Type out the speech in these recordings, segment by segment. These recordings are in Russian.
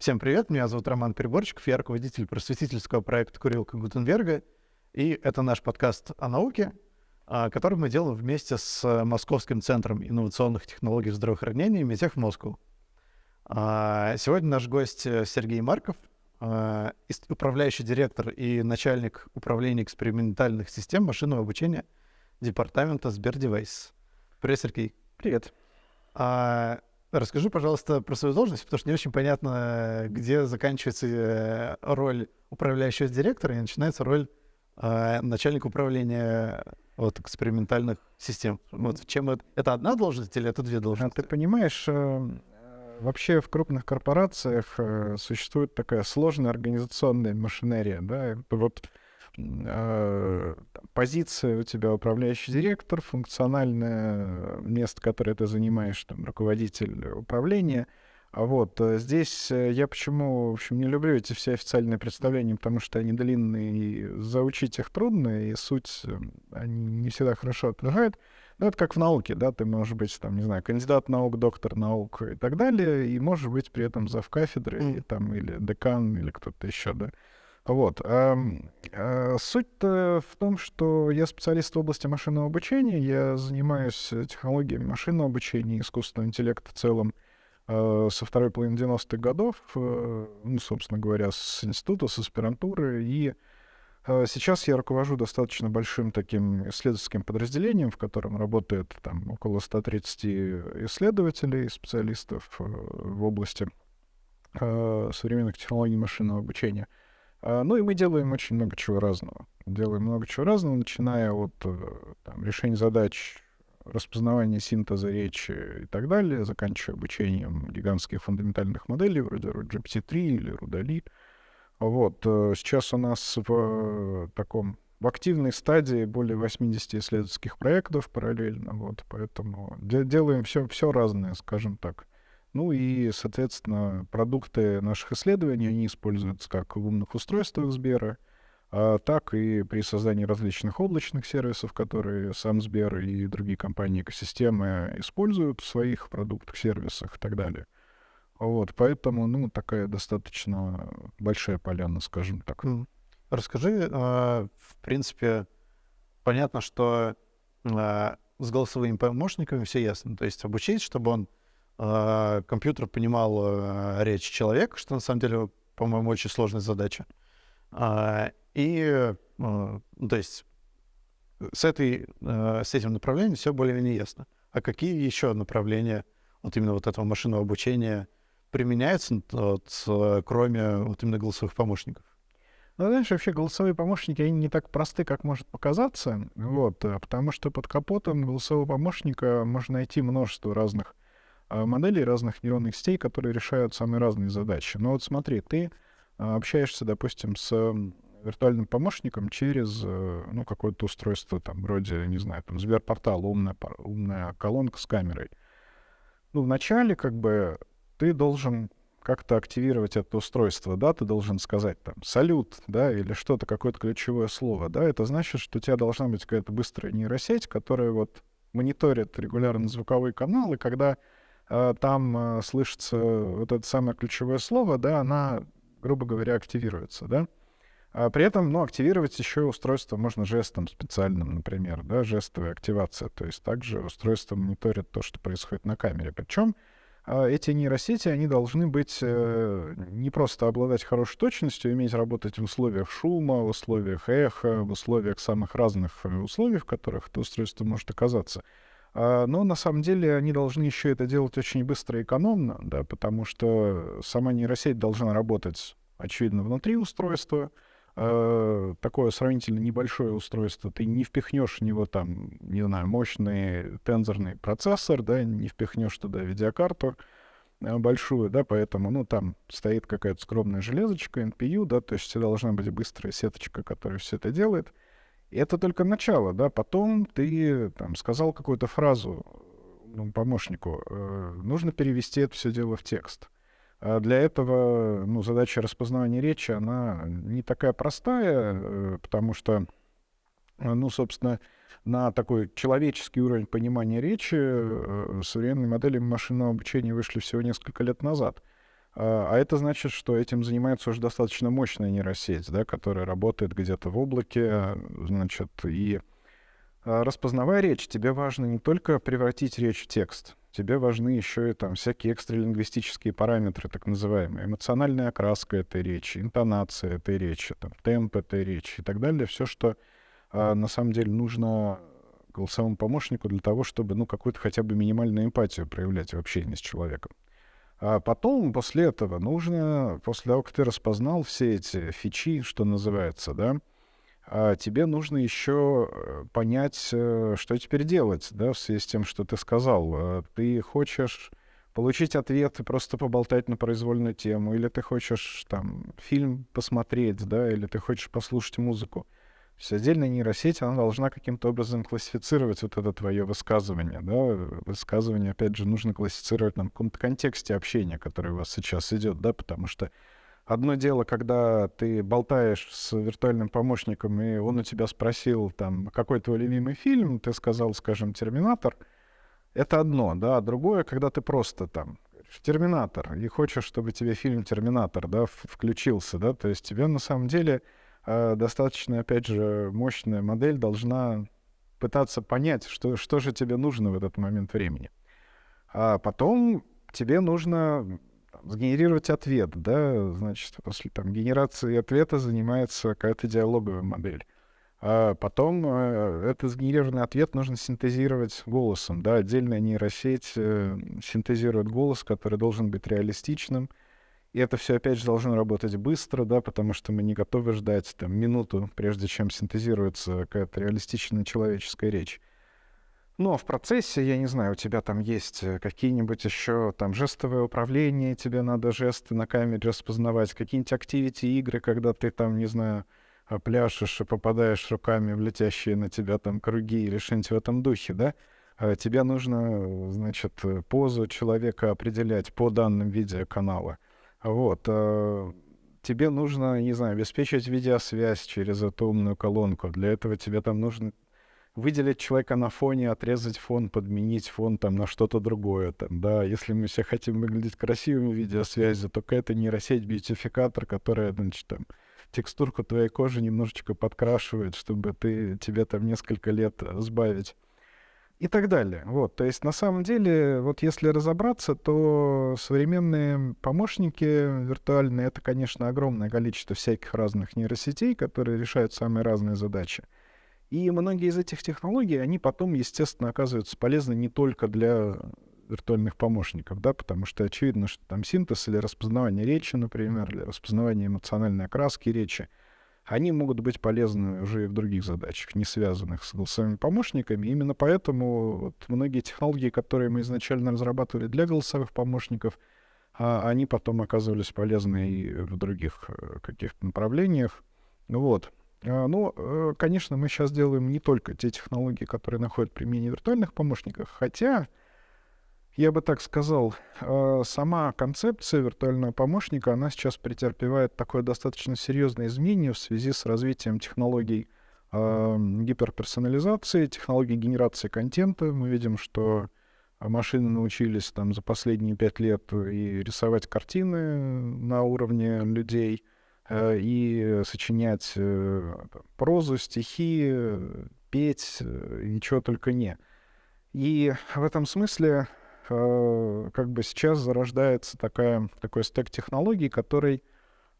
Всем привет, меня зовут Роман Переборчиков, я руководитель просветительского проекта «Курилка Гутенберга», и это наш подкаст о науке, а, который мы делаем вместе с Московским центром инновационных технологий здравоохранения «Медтех Москву». А, сегодня наш гость э, Сергей Марков, а, управляющий директор и начальник управления экспериментальных систем машинного обучения департамента Сбердевайс. Привет, Сергей. Привет. Расскажи, пожалуйста, про свою должность, потому что не очень понятно, где заканчивается э, роль управляющего директора и начинается роль э, начальника управления вот, экспериментальных систем. Вот чем это? Это одна должность или это две должности? А ты понимаешь, э, вообще в крупных корпорациях э, существует такая сложная организационная машинерия, да, вот э, позиция у тебя управляющий директор, функциональное место, которое ты занимаешь, там, руководитель управления. А вот э, здесь э, я почему, в общем, не люблю эти все официальные представления, потому что они длинные, и заучить их трудно, и суть э, они не всегда хорошо отражают. Ну, это как в науке, да, ты можешь быть, там, не знаю, кандидат наук, доктор наук и так далее, и можешь быть при этом зав кафедры, mm. там, или декан, или кто-то еще, да. Вот. А, суть-то в том, что я специалист в области машинного обучения, я занимаюсь технологиями машинного обучения, искусственного интеллекта в целом а, со второй половины 90-х годов, а, ну, собственно говоря, с института, с аспирантуры, и а, Сейчас я руковожу достаточно большим таким исследовательским подразделением, в котором работает там около 130 исследователей, специалистов в области современных технологий машинного обучения — ну и мы делаем очень много чего разного. Делаем много чего разного, начиная от э, там, решения задач распознавания синтеза речи и так далее, заканчивая обучением гигантских фундаментальных моделей вроде GPT-3 или Рудали. Вот. Э, сейчас у нас в таком в активной стадии более 80 исследовательских проектов параллельно, вот, поэтому де- делаем все, все разное, скажем так. Ну и, соответственно, продукты наших исследований, они используются как в умных устройствах Сбера, а так и при создании различных облачных сервисов, которые сам Сбер и другие компании экосистемы используют в своих продуктах, сервисах и так далее. Вот, поэтому, ну, такая достаточно большая поляна, скажем так. Расскажи, а, в принципе, понятно, что а, с голосовыми помощниками все ясно. То есть обучить, чтобы он компьютер понимал а, речь человека, что на самом деле, по-моему, очень сложная задача. А, и, ну, то есть, с, этой, с этим направлением все более-менее ясно. А какие еще направления вот именно вот этого машинного обучения применяются, вот, кроме вот именно голосовых помощников? Ну, знаешь, вообще голосовые помощники, они не так просты, как может показаться, вот, потому что под капотом голосового помощника можно найти множество разных а, моделей разных нейронных сетей, которые решают самые разные задачи. Но вот смотри, ты а, общаешься, допустим, с виртуальным помощником через э, ну, какое-то устройство, там, вроде, не знаю, там, Сберпортал, умная, умная колонка с камерой. Ну, вначале, как бы, ты должен как-то активировать это устройство, да, ты должен сказать там «салют», да, или что-то, какое-то ключевое слово, да, это значит, что у тебя должна быть какая-то быстрая нейросеть, которая вот мониторит регулярно звуковые каналы, когда там э, слышится вот это самое ключевое слово, да, она, грубо говоря, активируется, да. А при этом, ну, активировать еще устройство можно жестом специальным, например, да, жестовая активация. То есть также устройство мониторит то, что происходит на камере. Причем а, эти нейросети, они должны быть э, не просто обладать хорошей точностью, иметь работать в условиях шума, в условиях эха, в условиях самых разных условий, в которых это устройство может оказаться, но на самом деле они должны еще это делать очень быстро и экономно, да, потому что сама нейросеть должна работать, очевидно, внутри устройства. Э, такое сравнительно небольшое устройство, ты не впихнешь в него там, не знаю, мощный тензорный процессор, да, не впихнешь туда видеокарту э, большую, да, поэтому, ну, там стоит какая-то скромная железочка, NPU, да, то есть должна быть быстрая сеточка, которая все это делает. И это только начало, да, потом ты там сказал какую-то фразу ну, помощнику, э, нужно перевести это все дело в текст. А для этого, ну, задача распознавания речи, она не такая простая, э, потому что, ну, собственно, на такой человеческий уровень понимания речи э, современные модели машинного обучения вышли всего несколько лет назад. А, а это значит, что этим занимается уже достаточно мощная нейросеть, да, которая работает где-то в облаке, значит, и а, распознавая речь, тебе важно не только превратить речь в текст, тебе важны еще и там всякие экстралингвистические параметры, так называемые, эмоциональная окраска этой речи, интонация этой речи, там, темп этой речи и так далее, все, что а, на самом деле нужно голосовому помощнику для того, чтобы, ну, какую-то хотя бы минимальную эмпатию проявлять в общении с человеком. А потом, после этого, нужно, после того, как ты распознал все эти фичи, что называется, да, а тебе нужно еще э, понять, э, что теперь делать, да, в связи с тем, что ты сказал. А ты хочешь получить ответ и просто поболтать на произвольную тему, или ты хочешь там фильм посмотреть, да, или ты хочешь послушать музыку. То есть отдельная нейросеть, она должна каким-то образом классифицировать вот это твое высказывание. Да? Высказывание, опять же, нужно классифицировать на каком-то контексте общения, который у вас сейчас идет, да, потому что одно дело, когда ты болтаешь с виртуальным помощником, и он у тебя спросил, там, какой твой любимый фильм, ты сказал, скажем, «Терминатор», это одно, да, а другое, когда ты просто там «Терминатор», и хочешь, чтобы тебе фильм «Терминатор», да, включился, да, то есть тебе на самом деле достаточно, опять же, мощная модель должна пытаться понять, что, что же тебе нужно в этот момент времени. А потом тебе нужно там, сгенерировать ответ, да, значит, после там, генерации ответа занимается какая-то диалоговая модель. А потом э, этот сгенерированный ответ нужно синтезировать голосом, да, отдельная нейросеть э, синтезирует голос, который должен быть реалистичным, и это все, опять же, должно работать быстро, да, потому что мы не готовы ждать там, минуту, прежде чем синтезируется какая-то реалистичная человеческая речь. Но в процессе, я не знаю, у тебя там есть э, какие-нибудь еще там жестовое управление, тебе надо жесты на камере распознавать, какие-нибудь активити-игры, когда ты там, не знаю, а, пляшешь и попадаешь руками в летящие на тебя там круги или что-нибудь в этом духе, да? А тебе нужно, значит, позу человека определять по данным видеоканала. Вот. Э, тебе нужно, не знаю, обеспечить видеосвязь через эту умную колонку. Для этого тебе там нужно выделить человека на фоне, отрезать фон, подменить фон там на что-то другое. Там, да, если мы все хотим выглядеть красивыми в видеосвязи, то какая-то нейросеть бьютификатор, которая, значит, там, текстурку твоей кожи немножечко подкрашивает, чтобы ты, тебе там несколько лет сбавить и так далее. Вот, то есть на самом деле, вот если разобраться, то современные помощники виртуальные это, конечно, огромное количество всяких разных нейросетей, которые решают самые разные задачи. И многие из этих технологий, они потом, естественно, оказываются полезны не только для виртуальных помощников, да, потому что очевидно, что там синтез или распознавание речи, например, или распознавание эмоциональной окраски речи — они могут быть полезны уже и в других задачах, не связанных с голосовыми помощниками. Именно поэтому вот многие технологии, которые мы изначально разрабатывали для голосовых помощников, а, они потом оказывались полезны и в других э, каких-то направлениях. Вот. А, ну, э, конечно, мы сейчас делаем не только те технологии, которые находят применение в виртуальных помощниках, хотя я бы так сказал, э, сама концепция виртуального помощника, она сейчас претерпевает такое достаточно серьезное изменение в связи с развитием технологий э, гиперперсонализации, технологий генерации контента. Мы видим, что машины научились там за последние пять лет и рисовать картины на уровне людей, э, и сочинять прозу, стихи, петь, ничего только не. И в этом смысле как бы сейчас зарождается такая, такой стек технологий, который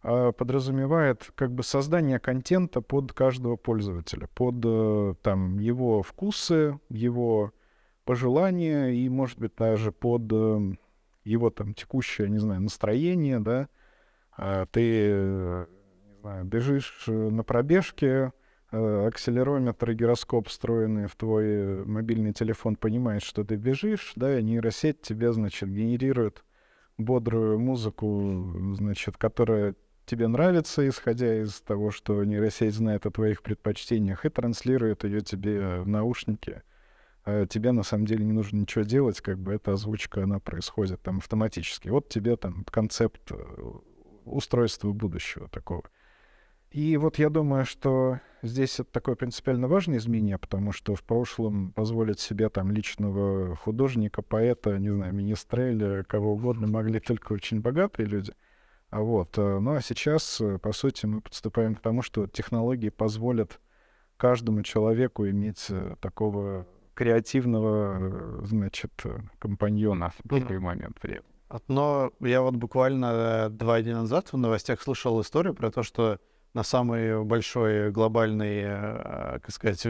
э, подразумевает как бы создание контента под каждого пользователя, под э, там его вкусы, его пожелания и, может быть, даже под его там текущее, не знаю, настроение, да, а ты, не знаю, бежишь на пробежке, Э, акселерометр и гироскоп, встроенные в твой э, мобильный телефон, понимает, что ты бежишь, да, и нейросеть тебе, значит, генерирует бодрую музыку, значит, которая тебе нравится, исходя из того, что нейросеть знает о твоих предпочтениях, и транслирует ее тебе в наушники. А тебе на самом деле не нужно ничего делать, как бы эта озвучка, она происходит там автоматически. Вот тебе там концепт э, устройства будущего такого. И вот я думаю, что здесь это такое принципиально важное изменение, потому что в прошлом позволить себе там личного художника, поэта, не знаю, министреля, кого угодно могли только очень богатые люди. А вот, э, ну а сейчас, э, по сути, мы подступаем к тому, что технологии позволят каждому человеку иметь э, такого креативного, значит, компаньона в такой момент времени. Но я вот буквально два дня назад в новостях слышал историю про то, что на самой большой глобальной, э, как сказать,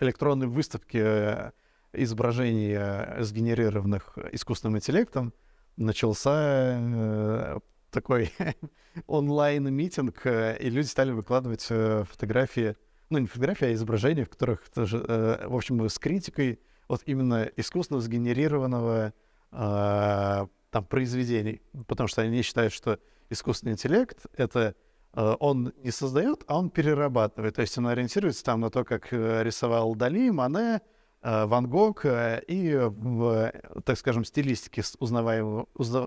электронной выставке э, изображений, э, сгенерированных искусственным интеллектом, начался такой онлайн-митинг, и люди стали выкладывать фотографии, ну, не фотографии, а изображения, в которых, тоже, в общем, с критикой вот именно искусственно сгенерированного там произведений, потому что они считают, что искусственный интеллект — это он не создает, а он перерабатывает. То есть он ориентируется там на то, как э, рисовал Дали, Мане, э, Ван Гог, и в, так скажем, стилистике с узнаваемым,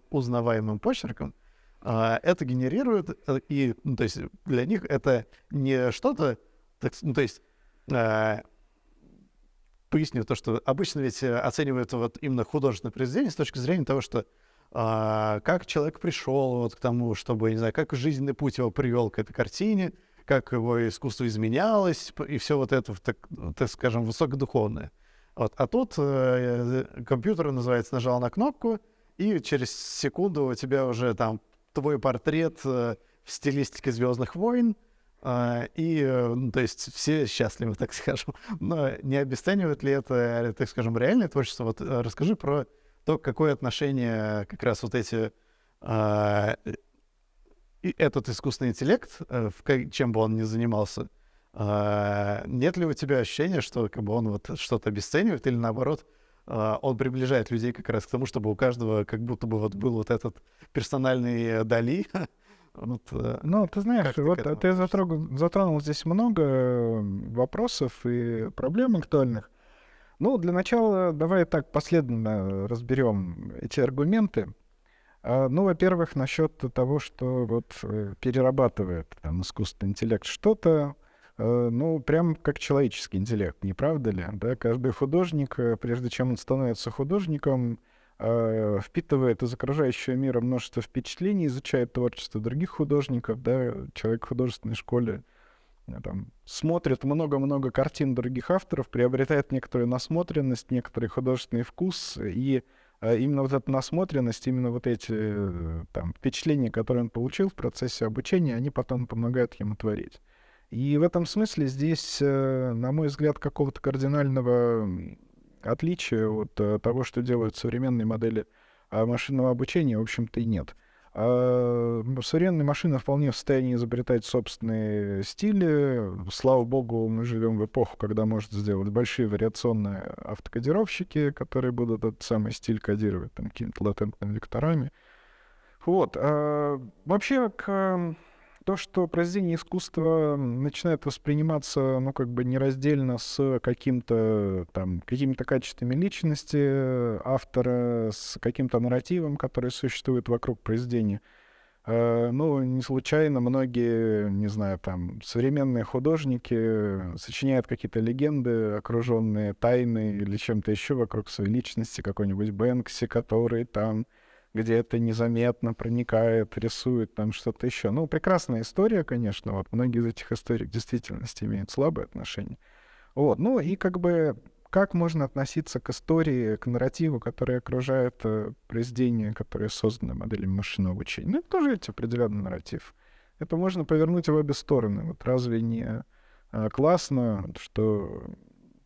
узнаваемым почерком это генерирует, и ну, то есть для них это не что-то, ну, то есть поясню то, что обычно ведь оценивают вот именно художественное произведение с точки зрения того, что как человек пришел вот к тому, чтобы, не знаю, как жизненный путь его привел к этой картине, как его искусство изменялось, и все вот это, так, так скажем, высокодуховное. Вот. А тут э, компьютер, называется, нажал на кнопку, и через секунду у тебя уже там твой портрет э, в стилистике Звездных войн, э, и, э, ну, то есть, все счастливы, так скажем. Но не обесценивает ли это, так скажем, реальное творчество? Вот э, расскажи про то какое отношение как раз вот эти э, этот искусственный интеллект, э, чем бы он ни занимался, э, нет ли у тебя ощущения, что как бы он вот что-то обесценивает или наоборот э, он приближает людей как раз к тому, чтобы у каждого как будто бы вот был вот этот персональный Дали, Вот, ну, ты знаешь, вот ты, ты затронул, затронул здесь много вопросов и проблем актуальных. Ну, для начала давай так последовательно разберем эти аргументы. А, ну, во-первых, насчет того, что вот э, перерабатывает там, искусственный интеллект что-то, э, ну, прям как человеческий интеллект, не правда ли? Да? Каждый художник, э, прежде чем он становится художником, впитывает из окружающего мира множество впечатлений, изучает творчество других художников, да, человек в художественной школе там, смотрит много-много картин других авторов, приобретает некоторую насмотренность, некоторый художественный вкус, и а, именно вот эта насмотренность, именно вот эти э, там, впечатления, которые он получил в процессе обучения, они потом помогают ему творить. И в этом смысле здесь, на мой взгляд, какого-то кардинального отличия от того, что делают современные модели а, машинного обучения, в общем-то, и нет. А современные машины вполне в состоянии изобретать собственные стили. Слава богу, мы живем в эпоху, когда может сделать большие вариационные автокодировщики, которые будут этот самый стиль кодировать какими-то латентными векторами. Вот. А вообще, к то, что произведение искусства начинает восприниматься, ну, как бы нераздельно с каким-то там, какими-то качествами личности автора, с каким-то нарративом, который существует вокруг произведения. Uh, ну, не случайно многие, не знаю, там, современные художники сочиняют какие-то легенды, окруженные тайной или чем-то еще вокруг своей личности, какой-нибудь Бэнкси, который там где это незаметно проникает, рисует там что-то еще. Ну, прекрасная история, конечно. Вот многие из этих историй в действительности имеют слабое отношение. Вот. Ну и как бы как можно относиться к истории, к нарративу, который окружает э, произведение, которое создано моделями машинного обучения? Ну, это тоже ведь определенный нарратив. Это можно повернуть в обе стороны. Вот разве не э, классно, что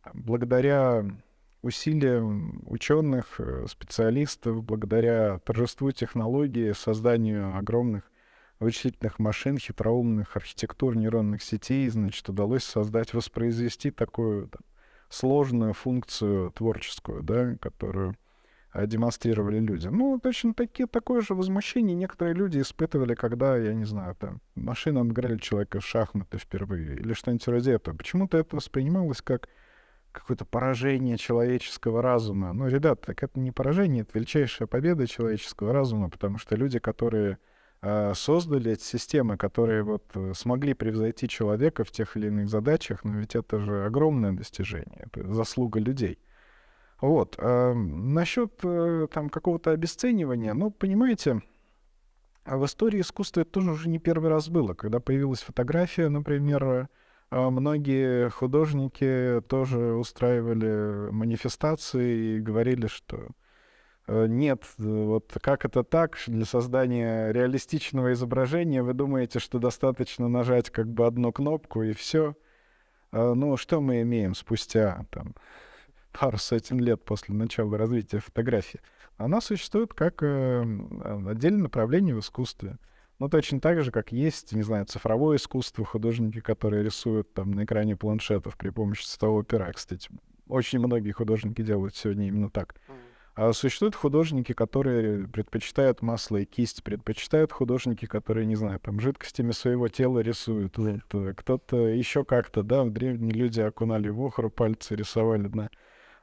там, благодаря усилиям ученых, э, специалистов, благодаря торжеству технологии, созданию огромных вычислительных машин, хитроумных архитектур нейронных сетей, значит, удалось создать, воспроизвести такую там, сложную функцию творческую, да, которую демонстрировали люди. Ну, точно таки, такое же возмущение некоторые люди испытывали, когда, я не знаю, там, машина обыграли человека в шахматы впервые или что-нибудь вроде этого. Почему-то это воспринималось как какое-то поражение человеческого разума. Ну, ребят, так это не поражение, это величайшая победа человеческого разума, потому что люди, которые э, создали эти системы, которые вот э, смогли превзойти человека в тех или иных задачах, но ведь это же огромное достижение, это заслуга людей. Вот. А насчет э, там какого-то обесценивания, ну, понимаете, в истории искусства это тоже уже не первый раз было. Когда появилась фотография, например, многие художники тоже устраивали манифестации и говорили, что Э, нет, вот как это так? Для создания реалистичного изображения вы думаете, что достаточно нажать как бы одну кнопку и все? А, ну, что мы имеем спустя там, пару сотен лет после начала развития фотографии? Она существует как э, отдельное направление в искусстве. Ну, точно так же, как есть, не знаю, цифровое искусство, художники, которые рисуют там на экране планшетов при помощи цветового пера, кстати. Очень многие художники делают сегодня именно так. А существуют художники, которые предпочитают масло и кисть, предпочитают художники, которые, не знаю, там жидкостями своего тела рисуют. Вот, э, кто-то еще как-то, да, древние люди окунали в охру, пальцы рисовали на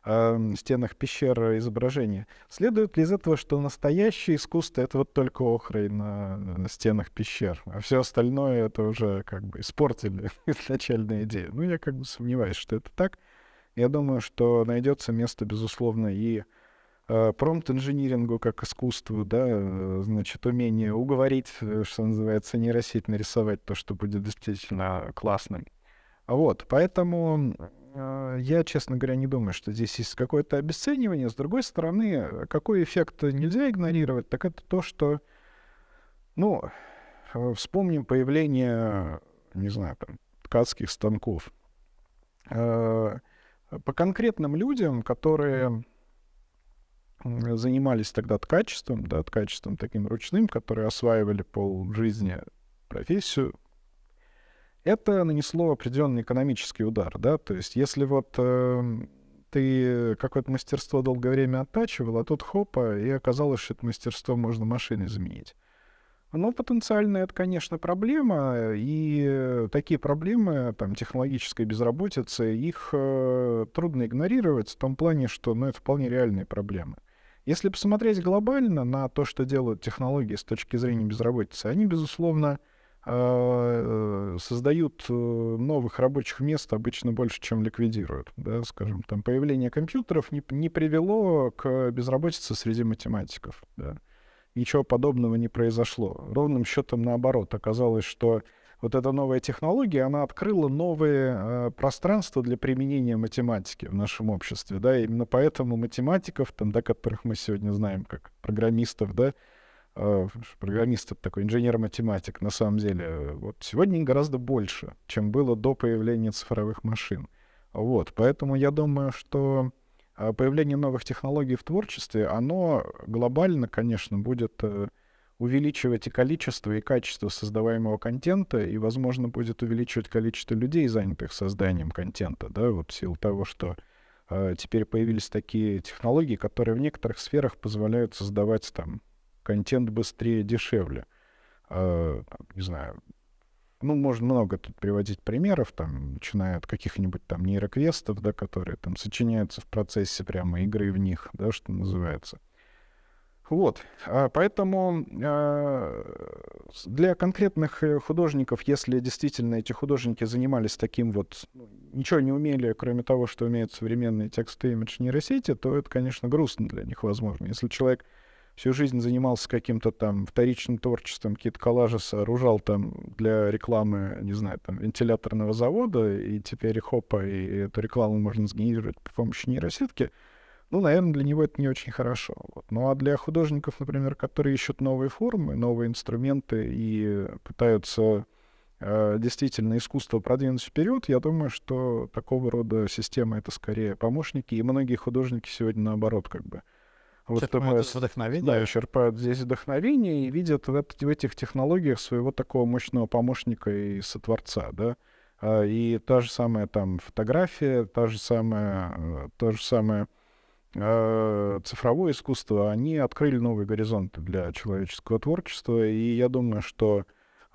э, стенах пещер изображения. Следует ли из этого, что настоящее искусство — это вот только охрой на, на стенах пещер, а все остальное — это уже как бы испортили изначальную идею? Ну, я как бы сомневаюсь, что это так. Я думаю, что найдется место, безусловно, и Э, промпт-инжинирингу как искусству, да, э, значит, умение уговорить, э, что называется, нейросеть нарисовать то, что будет действительно классным. Вот, поэтому я, честно говоря, не думаю, что здесь есть какое-то обесценивание. С другой стороны, какой эффект нельзя игнорировать, так это то, что, ну, вспомним появление, не знаю, там, ткацких станков. По конкретным людям, которые занимались тогда ткачеством, да, ткачеством таким ручным, которые осваивали пол жизни профессию, это нанесло определенный экономический удар, да, то есть если вот э, ты какое-то мастерство долгое время оттачивал, а тут хопа, и оказалось, что это мастерство можно машиной заменить. Но потенциально это, конечно, проблема, и такие проблемы, там, технологической безработицы, их э, трудно игнорировать в том плане, что, ну, это вполне реальные проблемы. Если посмотреть глобально на то, что делают технологии с точки зрения безработицы, они, безусловно, э, создают э, новых рабочих мест обычно больше, чем ликвидируют. Да, скажем, там появление компьютеров не, не привело к безработице среди математиков. Да. Ничего подобного не произошло. Ровным счетом наоборот. Оказалось, что вот эта новая технология, она открыла новые э, пространства для применения математики в нашем обществе, да, именно поэтому математиков, там, да, которых мы сегодня знаем как программистов, да, э, программист это такой инженер-математик, на самом деле, вот сегодня гораздо больше, чем было до появления цифровых машин. Вот, поэтому я думаю, что э, появление новых технологий в творчестве, оно глобально, конечно, будет э, увеличивать и количество, и качество создаваемого контента, и, возможно, будет увеличивать количество людей, занятых созданием контента, да, вот в силу того, что э, теперь появились такие технологии, которые в некоторых сферах позволяют создавать там контент быстрее, дешевле. Э, не знаю, ну, можно много тут приводить примеров, там, начиная от каких-нибудь там нейроквестов, да, которые там сочиняются в процессе прямо игры в них, да, что называется. Вот, а, поэтому а, для конкретных э, художников, если действительно эти художники занимались таким вот, ну, ничего не умели, кроме того, что умеют современные тексты имидж нейросети, то это, конечно, грустно для них, возможно. Если человек всю жизнь занимался каким-то там вторичным творчеством, какие-то коллажи сооружал там для рекламы, не знаю, там, вентиляторного завода, и теперь хопа, и эту рекламу можно сгенерировать при помощи нейросетки — ну, наверное, для него это не очень хорошо. Вот. Ну а для художников, например, которые ищут новые формы, новые инструменты и пытаются э, действительно искусство продвинуть вперед, я думаю, что такого рода система это скорее помощники, и многие художники сегодня наоборот как бы вот такое вдохновение. Да, черпают здесь вдохновение и видят в, в этих технологиях своего такого мощного помощника и сотворца, да. А, и та же самая там фотография, та же самая, э, то же самое Э, цифровое искусство, они открыли новые горизонты для человеческого творчества, и я думаю, что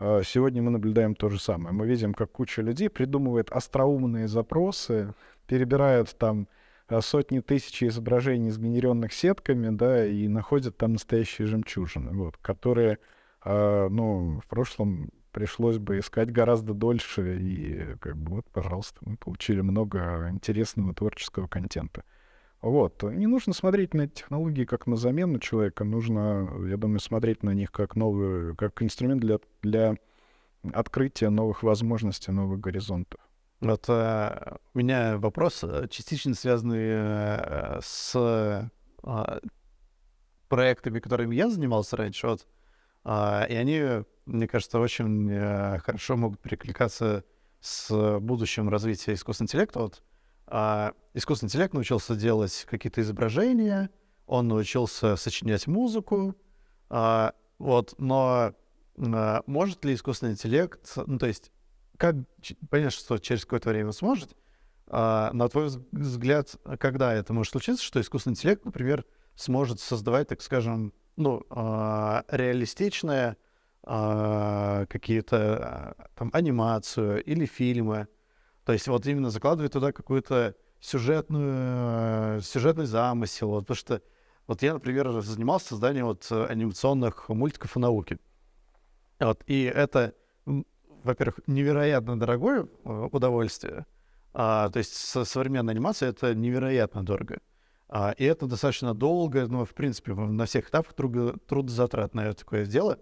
э, сегодня мы наблюдаем то же самое. Мы видим, как куча людей придумывает остроумные запросы, перебирают там сотни тысяч изображений, сгенеренных сетками, да, и находят там настоящие жемчужины, вот, которые А, ну, в прошлом пришлось бы искать гораздо дольше, и как бы вот, пожалуйста, мы получили много интересного творческого контента. Вот. Не нужно смотреть на эти технологии как на замену человека, нужно, я думаю, смотреть на них как новую, как инструмент для, для открытия новых возможностей, новых горизонтов. Вот э, у меня вопрос, э, частично связанный э, с э, проектами, которыми я занимался раньше. Вот, э, и они, мне кажется, очень э, хорошо могут перекликаться с будущим развитием искусственного интеллекта. Вот, э, искусственный интеллект научился делать какие-то изображения, он научился сочинять музыку, э, вот, но э, может ли искусственный интеллект, ну, то есть как, понятно, что через какое-то время сможет, а, на твой взгляд, когда это может случиться, что искусственный интеллект, например, сможет создавать, так скажем, ну, а, реалистичные а, какие-то а, там анимацию или фильмы, то есть вот именно закладывает туда какую-то сюжетную, сюжетный замысел, вот, потому что вот я, например, занимался созданием вот анимационных мультиков о науке. Вот, и это во-первых, невероятно дорогое э, удовольствие. А, то есть со современной анимацией это невероятно дорого. А, и это достаточно долго, ну, в принципе, на всех этапах труд, трудозатратное такое дело.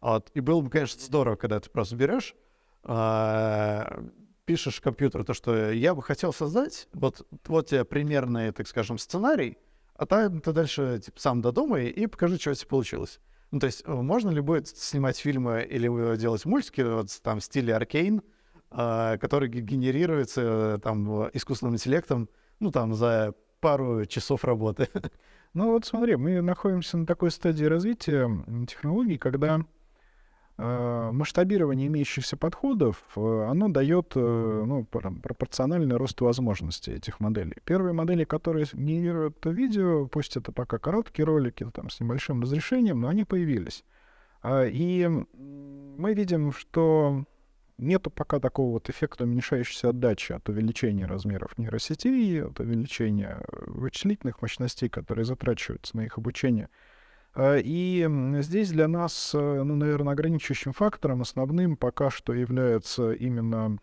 Вот. И было бы, конечно, здорово, когда ты просто берешь, а, пишешь компьютеру то, что я бы хотел создать, вот, вот тебе примерный, так скажем, сценарий, а ты, ты дальше типа, сам додумай и покажи, что у тебя получилось. Ну, то есть э, можно ли будет снимать фильмы или делать мультики вот, там, в стиле Аркейн, э, который генерируется э, там искусственным интеллектом, ну, там, за пару часов работы? Ну, вот смотри, мы находимся на такой стадии развития технологий, когда Э, масштабирование имеющихся подходов, э, оно дает э, ну, пропорциональный рост возможностей этих моделей. Первые модели, которые генерируют видео, пусть это пока короткие ролики там, с небольшим разрешением, но они появились. А, и мы видим, что нету пока такого вот эффекта уменьшающейся отдачи от увеличения размеров нейросетей, от увеличения вычислительных мощностей, которые затрачиваются на их обучение — и здесь для нас, э, ну, наверное, ограничивающим фактором основным пока что является именно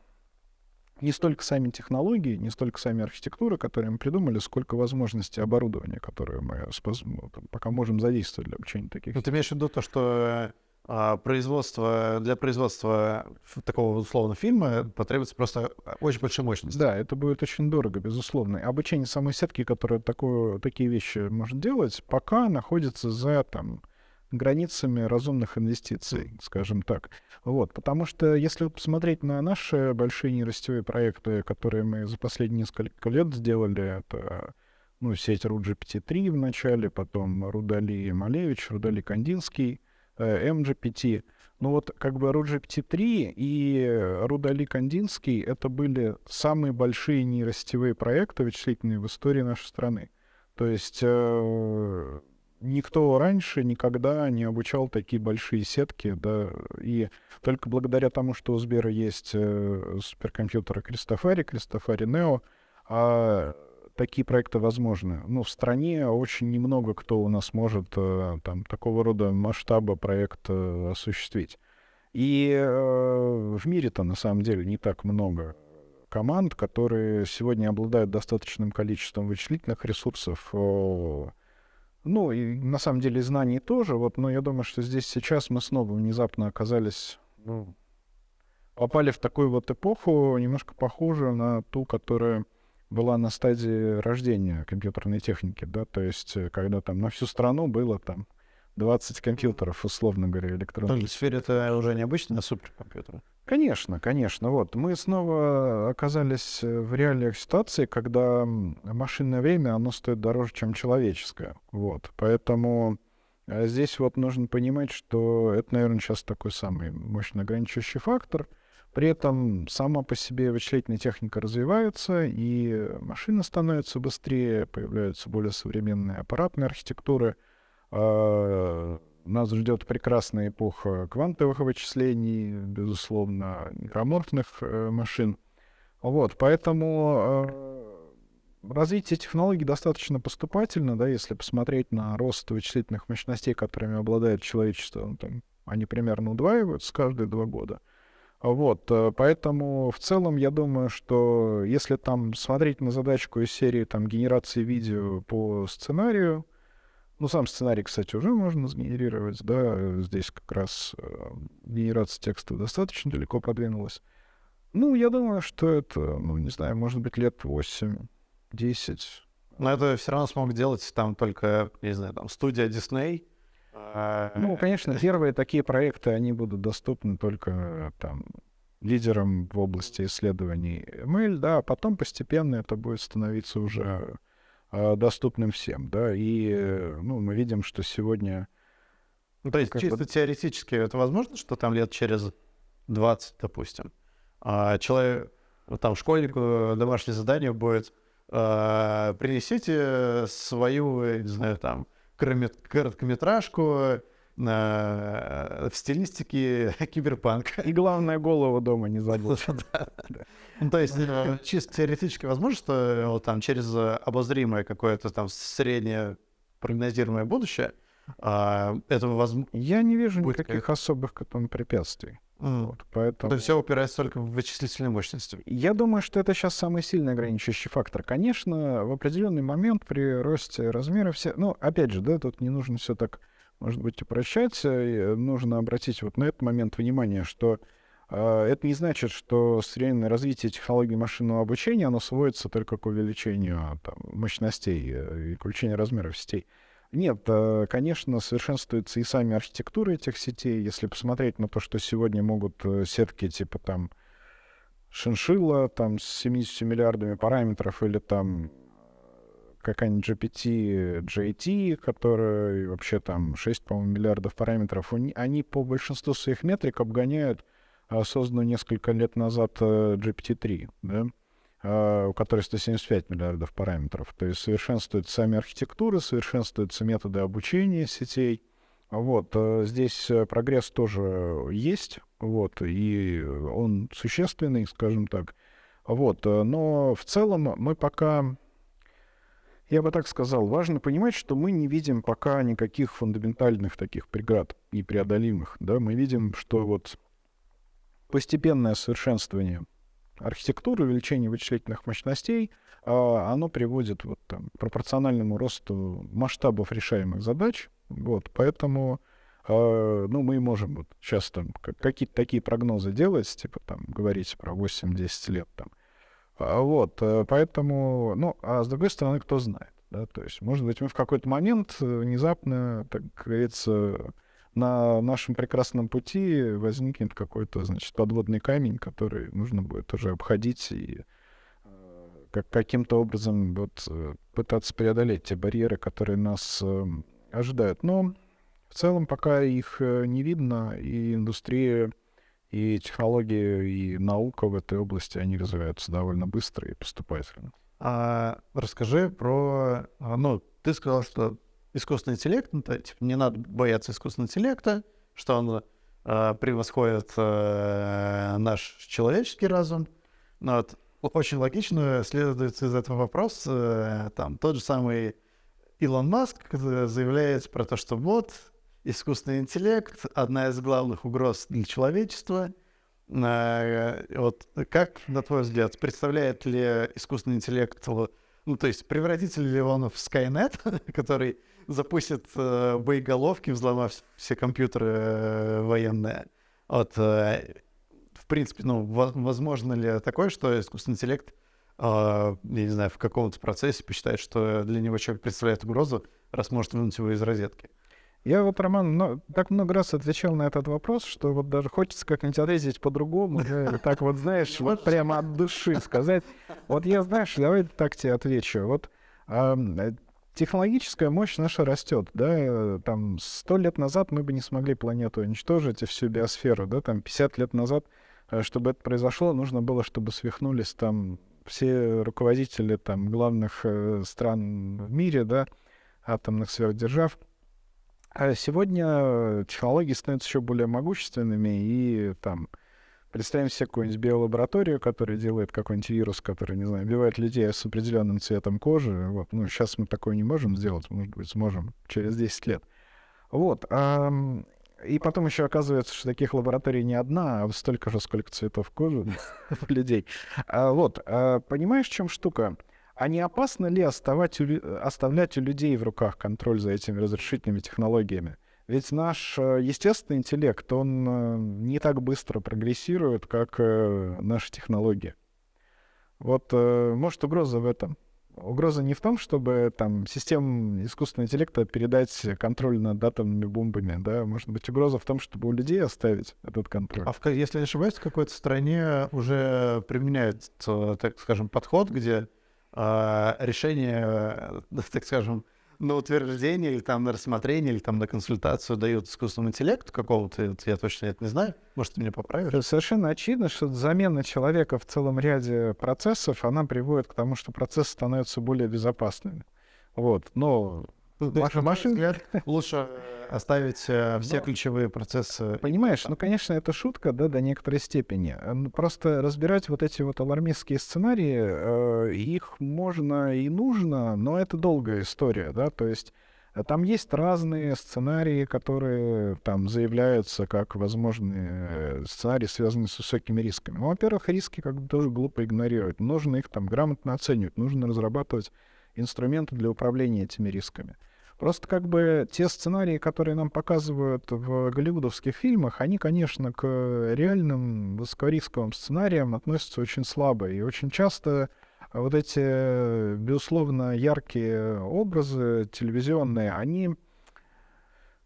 не столько сами технологии, не столько сами архитектуры, которые мы придумали, сколько возможностей оборудования, которые мы ну, пока можем задействовать для обучения таких. Ну, ты имеешь в виду то, что а, производство, для производства такого условно фильма потребуется просто очень большая мощность. Да, это будет очень дорого, безусловно. Обучение самой сетки, которая такую, такие вещи может делать, пока находится за там, границами разумных инвестиций, скажем так. Вот, потому что если посмотреть на наши большие нейросетевые проекты, которые мы за последние несколько лет сделали, это ну, сеть RUGPT-3 в начале, потом Рудали Малевич, Рудали Кандинский, MGPT. Ну вот как бы RUGPT-3 и Рудали Кандинский — это были самые большие нейросетевые проекты вычислительные в истории нашей страны. То есть э, никто раньше никогда не обучал такие большие сетки, да, и только благодаря тому, что у Сбера есть э, суперкомпьютеры Кристофари, Кристофари Нео, а такие проекты возможны. Ну, в стране очень немного кто у нас может э, там такого рода масштаба проект э, осуществить. И э, в мире-то на самом деле не так много команд, которые сегодня обладают достаточным количеством вычислительных ресурсов. Ну, и на самом деле знаний тоже. Вот, но я думаю, что здесь сейчас мы снова внезапно оказались, ну, попали в такую вот эпоху, немножко похожую на ту, которая была на стадии рождения компьютерной техники, да, то есть э, когда там на всю страну было там 20 компьютеров, условно говоря, электронных. В сфере это уже необычно, а суперкомпьютеры? Конечно, конечно. Вот мы снова оказались э, в реалиях ситуации, когда машинное время, оно стоит дороже, чем человеческое. Вот. Поэтому э, здесь вот нужно понимать, что это, наверное, сейчас такой самый мощно ограничивающий фактор — при этом сама по себе вычислительная техника развивается, и машины становятся быстрее, появляются более современные аппаратные архитектуры. А, нас ждет прекрасная эпоха квантовых вычислений, безусловно, микроморфных э, машин. Вот, поэтому а, развитие технологий достаточно поступательно, да, если посмотреть на рост вычислительных мощностей, которыми обладает человечество ну, там, Они примерно удваиваются каждые два года. Вот, э, поэтому в целом я думаю, что если там смотреть на задачку из серии там генерации видео по сценарию, ну, сам сценарий, кстати, уже можно сгенерировать, да, здесь как раз э, генерация текста достаточно далеко продвинулась. Ну, я думаю, что это, ну, не знаю, может быть, лет 8, 10. Но это все равно смог делать там только, не знаю, там студия Disney, ну, конечно, первые такие проекты, они будут доступны только там лидерам в области исследований ML, да, а потом постепенно это будет становиться уже э, доступным всем, да, и, ну, мы видим, что сегодня... Ну, то есть чисто бы... теоретически это возможно, что там лет через 20, допустим, а человек, там, школьнику домашнее задание будет э, принесите свою, не знаю, там, короткометражку э, в стилистике киберпанка. И главное, голову дома не забыл. Ну, то есть, э, чисто теоретически возможно, что э, там через обозримое какое-то там среднее прогнозируемое будущее а, этого возможно. Я не вижу никаких особых к этому препятствий. Mm. Вот, поэтому... То есть все упирается только в вычислительной мощности. Я думаю, что это сейчас самый сильный ограничивающий фактор. Конечно, в определенный момент при росте размера все... Ну, опять же, да, тут не нужно все так, может быть, упрощать. Э, нужно обратить вот на этот момент внимание, что э, это не значит, что среднее развитие технологий машинного обучения, оно сводится только к увеличению там, мощностей э, и к увеличению размеров сетей. Нет, э, конечно, совершенствуются и сами архитектуры этих сетей. Если посмотреть на то, что сегодня могут э, сетки типа там шиншилла там с 70 миллиардами параметров или там э, какая-нибудь GPT, JT, которая вообще там 6, по-моему, миллиардов параметров, они по большинству своих метрик обгоняют созданную несколько лет назад GPT-3, да? А, у которой 175 миллиардов параметров. То есть совершенствуются сами архитектуры, совершенствуются методы обучения сетей. Вот, э, здесь э, прогресс тоже есть, вот, и он существенный, скажем так. Вот, э, но в целом мы пока, я бы так сказал, важно понимать, что мы не видим пока никаких фундаментальных таких преград непреодолимых, да, мы видим, что вот постепенное совершенствование архитектуры, увеличение вычислительных мощностей, а, оно приводит вот, там, к пропорциональному росту масштабов решаемых задач. Вот, поэтому а, ну, мы можем вот сейчас там какие-то такие прогнозы делать, типа там говорить про 8-10 лет там. А, вот, э, поэтому, ну, а с другой стороны, кто знает, да, то есть, может быть, мы в какой-то момент э, внезапно, так говорится, на нашем прекрасном пути возникнет какой-то, значит, подводный камень, который нужно будет уже обходить и э, как, каким-то образом вот э, пытаться преодолеть те барьеры, которые нас э, ожидают. Но в целом пока их не видно, и индустрия, и технологии, и наука в этой области, они развиваются довольно быстро и поступательно. А, расскажи про... А, ну, ты сказал, что искусственный интеллект, ну, то, типа, не надо бояться искусственного интеллекта, что он э, превосходит э, наш человеческий разум. Но вот, очень логично следует из этого вопроса, э, там, тот же самый Илон Маск заявляет про то, что вот искусственный интеллект — одна из главных угроз для человечества. Э, вот как, на твой взгляд, представляет ли искусственный интеллект, ну, то есть превратится ли он в Skynet, который запустит э, боеголовки, взломав все компьютеры э, военные. Вот, э, в принципе, ну, возможно ли такое, что искусственный интеллект, э, я не знаю, в каком-то процессе посчитает, что для него человек представляет угрозу, раз может вынуть его из розетки? Я вот, Роман, но, так много раз отвечал на этот вопрос, что вот даже хочется как-нибудь ответить по-другому, так вот, знаешь, вот прямо от души сказать. Вот я, знаешь, давай так тебе отвечу. Вот технологическая мощь наша растет, да, э, там сто лет назад мы бы не смогли планету уничтожить и всю биосферу, да, там 50 лет назад, э, чтобы это произошло, нужно было, чтобы свихнулись там все руководители там главных э, стран в мире, да, атомных сверхдержав. А сегодня технологии становятся еще более могущественными, и там Представим себе какую-нибудь биолабораторию, которая делает какой-нибудь вирус, который, не знаю, убивает людей с определенным цветом кожи. Вот. Ну, сейчас мы такое не можем сделать, может быть, сможем через 10 лет. Вот. А И потом еще оказывается, что таких лабораторий не одна, а столько же, сколько цветов кожи у людей. А, вот, а, понимаешь, в чем штука? А не опасно ли оставать оставлять у людей в руках контроль за этими разрешительными технологиями? Ведь наш э, естественный интеллект, он э, не так быстро прогрессирует, как э, наши технологии. Вот, может, угроза в этом? Угроза не в том, чтобы там системам искусственного интеллекта передать контроль над атомными бомбами, да, может быть угроза в том, чтобы у людей оставить этот контроль. А в, если не ошибаюсь, в какой-то стране уже применяется, так скажем, подход, где э, решение, так скажем, на утверждение или там на рассмотрение или там на консультацию дают искусственному интеллекту какого-то, я точно это не знаю, может, ты меня поправишь? Совершенно очевидно, что замена человека в целом ряде процессов, она приводит к тому, что процессы становятся более безопасными. Вот, но Ваша машина лучше оставить э, все Но, ключевые процессы. Понимаешь, ну, конечно, это шутка, да, до некоторой степени. Просто разбирать вот эти вот алармистские сценарии, э, их можно и нужно, но это долгая история, да, то есть э, там есть разные сценарии, которые там заявляются как возможные сценарии, связанные с высокими рисками. Ну, во-первых, риски как бы тоже глупо игнорировать. Нужно их там грамотно оценивать, нужно разрабатывать инструменты для управления этими рисками. Просто как бы те сценарии, которые нам показывают в голливудовских фильмах, они, конечно, к реальным высокорисковым сценариям относятся очень слабо. И очень часто вот эти, безусловно, яркие образы телевизионные, они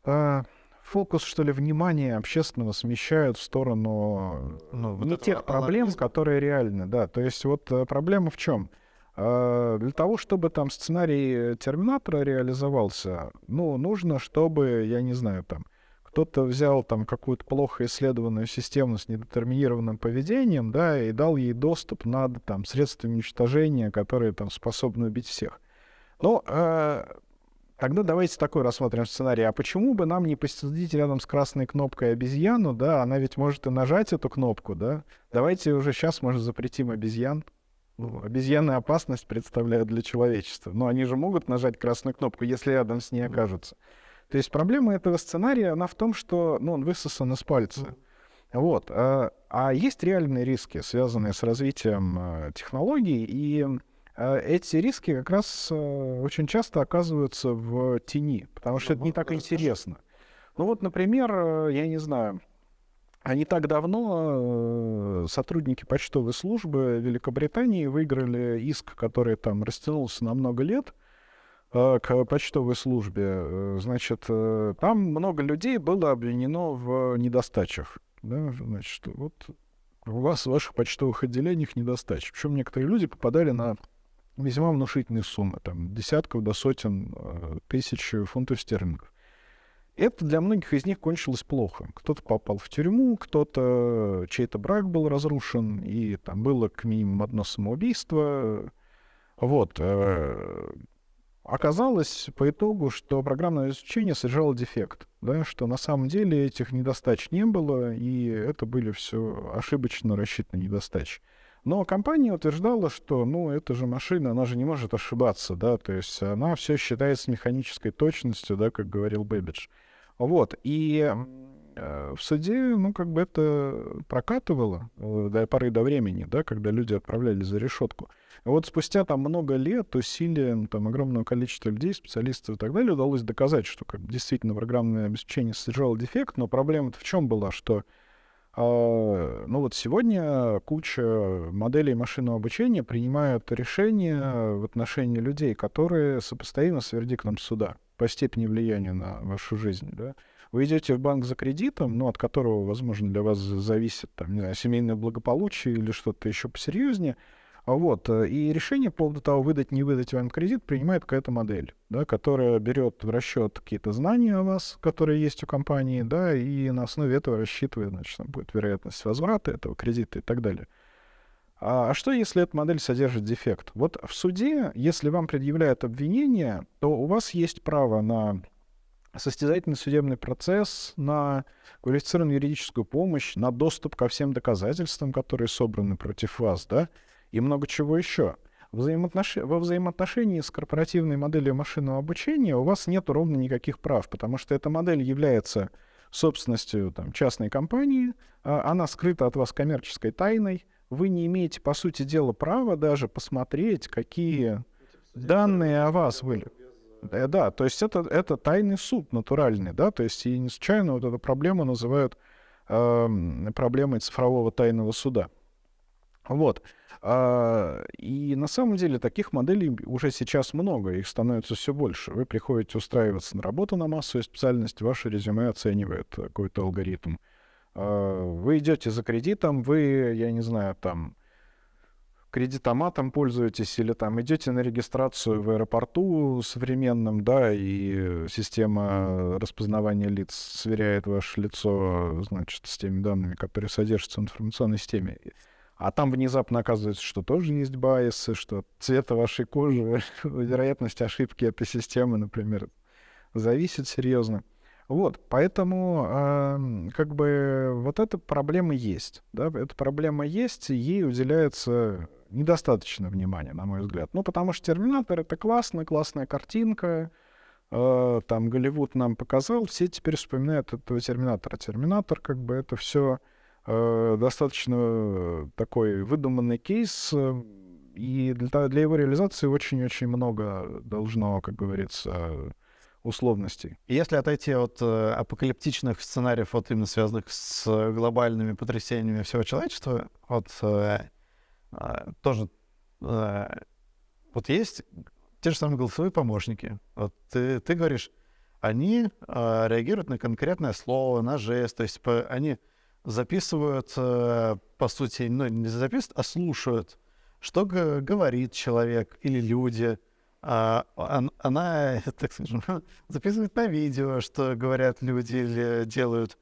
э, фокус, что ли, внимания общественного смещают в сторону ну, вот не тех проблем, которые реальны. Да, то есть вот э, проблема в чем? А, для того, чтобы там сценарий Терминатора реализовался, ну, нужно, чтобы, я не знаю, там, кто-то взял там какую-то плохо исследованную систему с недетерминированным поведением, да, и дал ей доступ над там средствами уничтожения, которые там способны убить всех. Ну, э, тогда давайте такой рассмотрим сценарий. А почему бы нам не посадить рядом с красной кнопкой обезьяну, да, она ведь может и нажать эту кнопку, да? Давайте уже сейчас, может, запретим обезьян. Ну, обезьяны опасность представляют для человечества. Но они же могут нажать красную кнопку, если рядом с ней окажутся. То есть проблема этого сценария, она в том, что ну, он высосан из пальца. Вот. А, а есть реальные риски, связанные с развитием а, технологий, и а, эти риски как раз а, очень часто оказываются в тени, потому что это не так интересно. Ну вот, например, я не знаю, а не так давно э, сотрудники почтовой службы Великобритании выиграли иск, который там растянулся на много лет э, к почтовой службе. Э, значит, там много людей было обвинено в недостачах. Да? Значит, вот у вас в ваших почтовых отделениях недостача. Причем некоторые люди попадали на весьма внушительные суммы, там, десятков до сотен тысяч фунтов стерлингов. Это для многих из них кончилось плохо. Кто-то попал в тюрьму, кто-то чей-то брак был разрушен, и там было к минимум одно самоубийство. Вот. Э, оказалось по итогу, что программное обеспечение содержало дефект, да, что на самом деле этих недостач не было, и это были все ошибочно рассчитанные недостачи. Но компания утверждала, что, ну, это же машина, она же не может ошибаться, да, то есть она все считает с механической точностью, да, как говорил Бэббидж. Вот, и э, в суде, ну, как бы это прокатывало э, до поры до времени, да, когда люди отправлялись за решетку. Вот спустя там много лет усилием там огромного количества людей, специалистов и так далее удалось доказать, что как, действительно программное обеспечение содержало дефект, но проблема в чем была, что ну вот сегодня куча моделей машинного обучения принимают решения в отношении людей, которые сопоставимы с вердиктом суда по степени влияния на вашу жизнь. Да? Вы идете в банк за кредитом, ну, от которого, возможно, для вас зависит там, не знаю, семейное благополучие или что-то еще посерьезнее, а вот. Э, и решение по поводу того, выдать, не выдать вам кредит, принимает какая-то модель, да, которая берет в расчет какие-то знания о вас, которые есть у компании, да, и на основе этого рассчитывает, значит, будет вероятность возврата этого кредита и так далее. А, а что, если эта модель содержит дефект? Вот в суде, если вам предъявляют обвинение, то у вас есть право на состязательный судебный процесс, на квалифицированную юридическую помощь, на доступ ко всем доказательствам, которые собраны против вас, да, и много чего еще. Взаимоотнош... Во взаимоотношении с корпоративной моделью машинного обучения у вас нет ровно никаких прав, потому что эта модель является собственностью там, частной компании, а, она скрыта от вас коммерческой тайной, вы не имеете, по сути дела, права даже посмотреть, какие данные о вас были. Да, да, то есть это, это тайный суд натуральный, да, то есть и не случайно вот эту проблему называют э, проблемой цифрового тайного суда. Вот. А, и на самом деле таких моделей уже сейчас много, их становится все больше. Вы приходите устраиваться на работу на массовую специальность, ваше резюме оценивает какой-то алгоритм. А, вы идете за кредитом, вы, я не знаю, там, кредитоматом пользуетесь или там идете на регистрацию в аэропорту современном, да, и система распознавания лиц сверяет ваше лицо, значит, с теми данными, которые содержатся в информационной системе. А там внезапно оказывается, что тоже есть байсы, что цвета вашей кожи, вероятность ошибки этой системы, например, зависит серьезно. Вот, поэтому э, как бы вот эта проблема есть, да, эта проблема есть, ей уделяется недостаточно внимания, на мой взгляд. Ну, потому что Терминатор это классно, классная картинка, э, там Голливуд нам показал, все теперь вспоминают этого Терминатора. Терминатор, как бы это все достаточно такой выдуманный кейс, э, и для, для его реализации очень-очень много должно, как говорится, условностей. Если отойти от э, апокалиптичных сценариев, вот именно связанных с глобальными потрясениями всего человечества, вот э, э, тоже э, вот есть те же самые голосовые помощники. Вот ты, ты говоришь, они э, реагируют на конкретное слово, на жест, то есть по, они записывают, э, по сути, ну, не записывают, а слушают, что говорит человек или люди, а, она, так скажем, записывает на видео, что говорят люди или делают.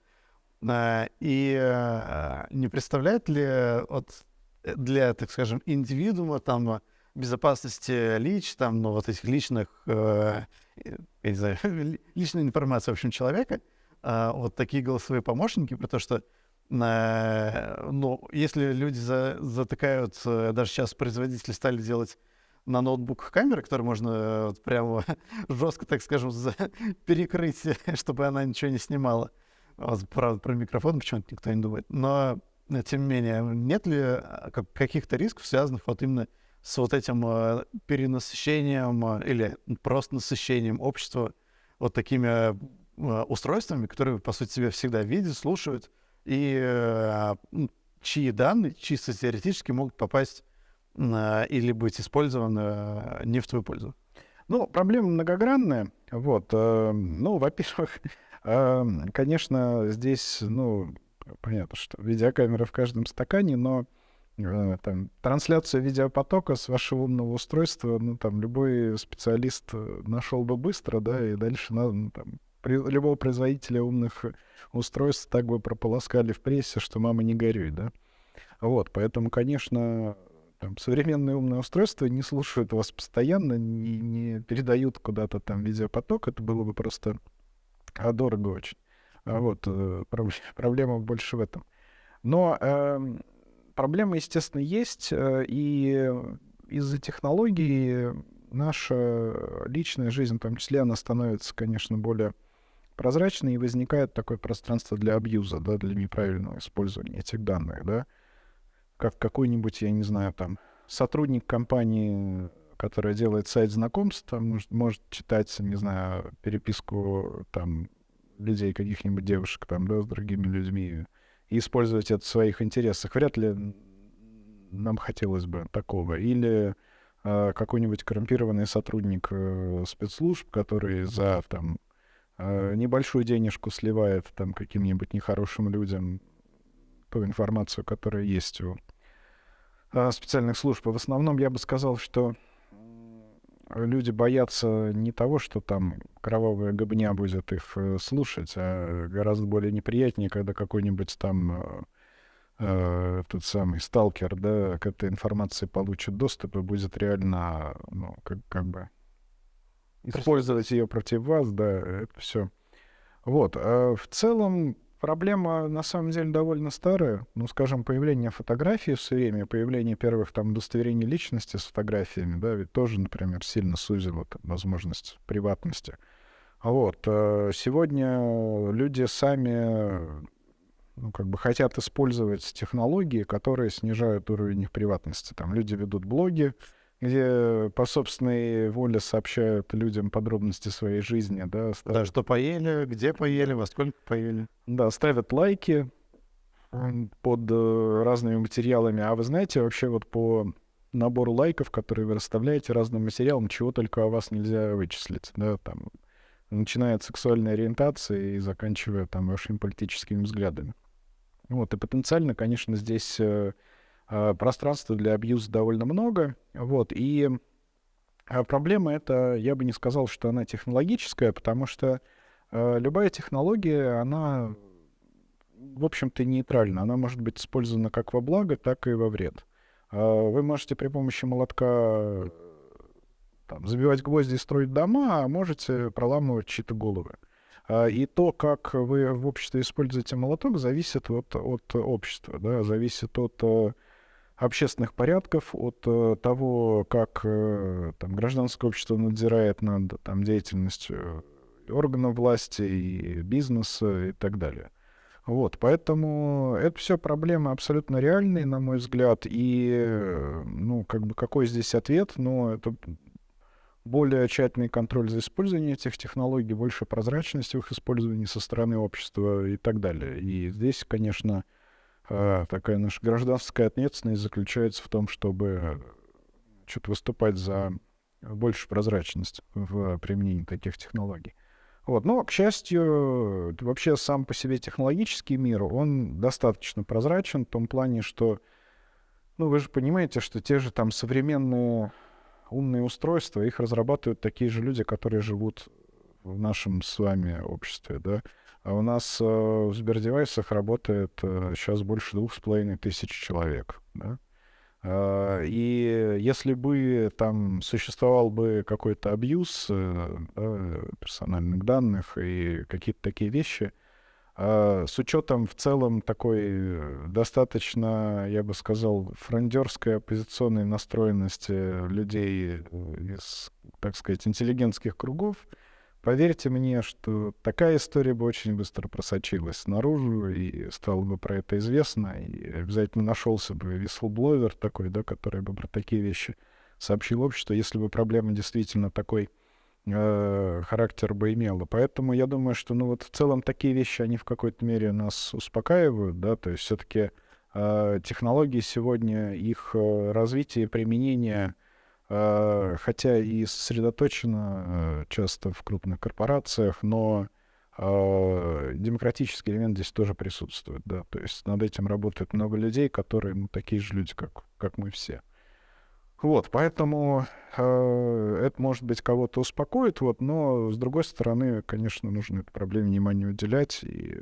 А, и а, не представляет ли вот для, так скажем, индивидуума там безопасности лич, там, ну, вот этих личных, э, я не знаю, личной информации, в общем, человека, э, вот такие голосовые помощники, про то, что э, ну, если люди за, затыкают, э, даже сейчас производители стали делать на ноутбуках камеры, которые можно э, вот, прямо жестко, так скажем, перекрыть, чтобы она ничего не снимала. Вот, правда, про микрофон почему-то никто не думает. Но, э, тем не менее, нет ли каких-то рисков, связанных вот именно с вот этим перенасыщением или просто насыщением общества вот такими устройствами, которые, по сути, себя всегда видят, слушают, и чьи данные чисто теоретически могут попасть или быть использован не в твою пользу? Ну, проблема многогранная. Вот. Э, ну, во-первых, э, конечно, здесь, ну, понятно, что видеокамера в каждом стакане, но э, там, трансляцию видеопотока с вашего умного устройства, ну, там, любой специалист нашел бы быстро, да, и дальше надо, ну, там, при, любого производителя умных устройств так бы прополоскали в прессе, что мама не горюй, да. Вот, поэтому, конечно, там, современные умные устройства не слушают вас постоянно, не, не передают куда-то там видеопоток, это было бы просто а, дорого очень. А вот э, проблема больше в этом. Но э, проблема, естественно, есть, э, и из-за технологий наша личная жизнь, в том числе, она становится, конечно, более прозрачной, и возникает такое пространство для абьюза, да, для неправильного использования этих данных, да как какой-нибудь, я не знаю, там, сотрудник компании, которая делает сайт знакомств, может, может читать, не знаю, переписку там людей, каких-нибудь девушек там, да, с другими людьми, и использовать это в своих интересах. Вряд ли нам хотелось бы такого. Или э, какой-нибудь коррумпированный сотрудник э, спецслужб, который за там небольшую денежку сливает там каким-нибудь нехорошим людям ту информацию, которая есть у а, специальных служб. В основном я бы сказал, что люди боятся не того, что там кровавая гобня будет их э, слушать, а гораздо более неприятнее, когда какой-нибудь там э, э, тот самый сталкер, да, к этой информации получит доступ и будет реально, ну, как, как бы использовать ее против вас, да, это все. Вот. А в целом Проблема, на самом деле, довольно старая. Ну, скажем, появление фотографии все время, появление первых там удостоверений личности с фотографиями, да, ведь тоже, например, сильно сузило там, возможность приватности. Вот. Э, сегодня люди сами ну, как бы хотят использовать технологии, которые снижают уровень их приватности. Там люди ведут блоги, где по собственной воле сообщают людям подробности своей жизни, да. Ставят... Да, что поели, где поели, во сколько поели. Да, ставят лайки под э, разными материалами. А вы знаете, вообще вот по набору лайков, которые вы расставляете разным материалам, чего только о вас нельзя вычислить, да, там, начиная от сексуальной ориентации и заканчивая там вашими политическими взглядами. Вот, и потенциально, конечно, здесь э, э, пространства для абьюза довольно много. Вот, и э, проблема это, я бы не сказал, что она технологическая, потому что э, любая технология, она, в общем-то, нейтральна. Она может быть использована как во благо, так и во вред. Э, вы можете при помощи молотка там, забивать гвозди и строить дома, а можете проламывать чьи-то головы. И то, как вы в обществе используете молоток, зависит от, от общества, да, зависит от э, общественных порядков, от э, того, как э, там, гражданское общество надзирает над там, деятельностью органов власти и бизнеса и так далее. Вот, поэтому это все проблемы абсолютно реальные, на мой взгляд, и, ну, как бы, какой здесь ответ, ну, это более тщательный контроль за использованием этих технологий, больше прозрачности в их использовании со стороны общества и так далее. И здесь, конечно, э, такая наша гражданская ответственность заключается в том, чтобы что-то выступать за большую прозрачность в применении таких технологий. Вот. Но, к счастью, вообще сам по себе технологический мир, он достаточно прозрачен в том плане, что, ну, вы же понимаете, что те же там современные умные устройства, их разрабатывают такие же люди, которые живут в нашем с вами обществе, да. А у нас э, в Сбердевайсах работает э, сейчас больше двух с половиной тысяч человек, да. Uh, и если бы там существовал бы какой-то абьюз uh, да, персональных данных и какие-то такие вещи, а, с учетом в целом такой э, достаточно, я бы сказал, фрондерской оппозиционной настроенности людей э, из, так сказать, интеллигентских кругов, поверьте мне, что такая история бы очень быстро просочилась наружу, и стало бы про это известно, и обязательно нашелся бы вислбловер такой, да, который бы про такие вещи сообщил обществу, если бы проблема действительно такой э, характер бы имела. Поэтому я думаю, что, ну вот в целом такие вещи, они в какой-то мере нас успокаивают, да, то есть все-таки э, технологии сегодня, их э, развитие и применение, хотя и сосредоточено э, часто в крупных корпорациях, но э, демократический элемент здесь тоже присутствует, да, то есть над этим работает много людей, которые, ну, такие же люди, как, как мы все. Вот, поэтому э, это, может быть, кого-то успокоит, вот, но, с другой стороны, конечно, нужно этой проблеме внимание уделять, и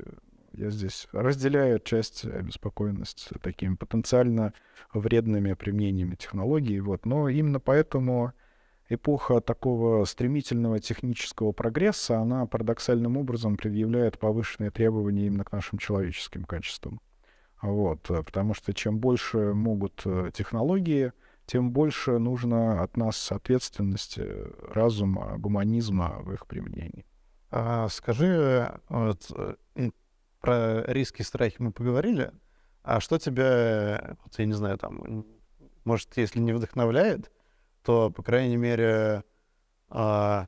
я здесь разделяю часть обеспокоенность такими потенциально вредными применениями технологий, вот, но именно поэтому эпоха такого стремительного технического прогресса, она парадоксальным образом предъявляет повышенные требования именно к нашим человеческим качествам. Вот, потому что чем больше могут э, технологии, тем больше нужно от нас ответственности, разума, гуманизма в их применении. А, скажи, вот, э, про риски и страхи мы поговорили, а что тебя, я не знаю, там, может, если не вдохновляет, то, по крайней мере, а,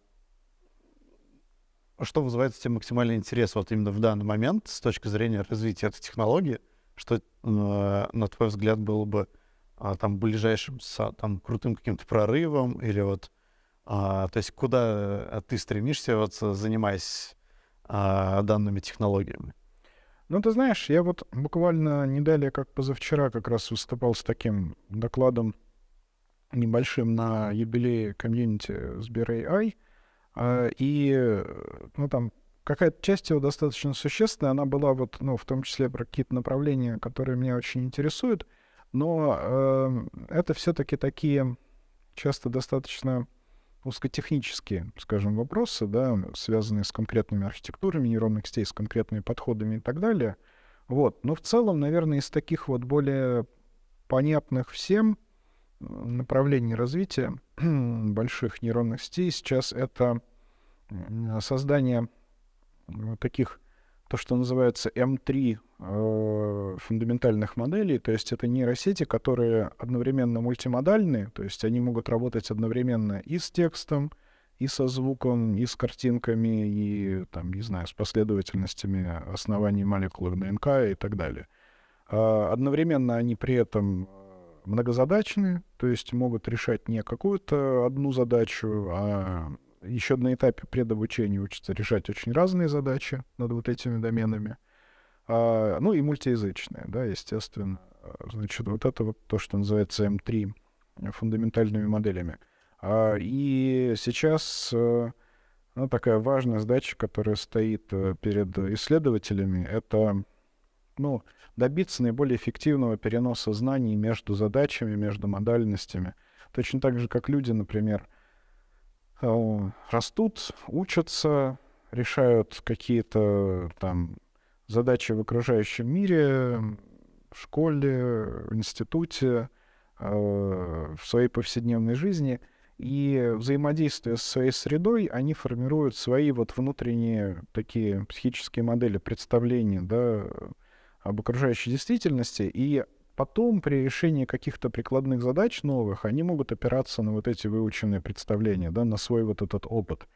что вызывает у тебя максимальный интерес вот именно в данный момент с точки зрения развития этой технологии, что, на твой взгляд, было бы а, там ближайшим там крутым каким-то прорывом или вот а, то есть куда а, ты стремишься вот занимаясь а, данными технологиями? Ну, ты знаешь, я вот буквально не далее, как позавчера, как раз выступал с таким докладом небольшим на юбилее комьюнити Сбер.ai, а, и, ну, там какая-то часть его достаточно существенная, она была вот, ну, в том числе про какие-то направления, которые меня очень интересуют — но э, это все-таки такие часто достаточно узкотехнические, скажем, вопросы, да, связанные с конкретными архитектурами нейронных сетей, с конкретными подходами и так далее. Вот. Но в целом, наверное, из таких вот более понятных всем направлений развития больших нейронных сетей сейчас это создание таких, то, что называется М3 э, фундаментальных моделей, то есть это нейросети, которые одновременно мультимодальные, то есть они могут работать одновременно и с текстом, и со звуком, и с картинками, и, там, не знаю, с последовательностями оснований молекул ДНК и так далее. А одновременно они при этом многозадачные, то есть могут решать не какую-то одну задачу, а еще на этапе предобучения учатся решать очень разные задачи над вот этими доменами. А, ну и мультиязычные, да, естественно. Значит, вот это вот то, что называется М3 фундаментальными моделями. А, и сейчас э, ну, такая важная задача, которая стоит э, перед исследователями, это ну, добиться наиболее эффективного переноса знаний между задачами, между модальностями. Точно так же, как люди, например, э, растут, учатся, решают какие-то там задачи в окружающем мире, в школе, в институте, в своей повседневной жизни — и взаимодействие с своей средой, они формируют свои вот внутренние такие психические модели представления да, об окружающей действительности, и потом при решении каких-то прикладных задач новых они могут опираться на вот эти выученные представления, да, на свой вот этот опыт.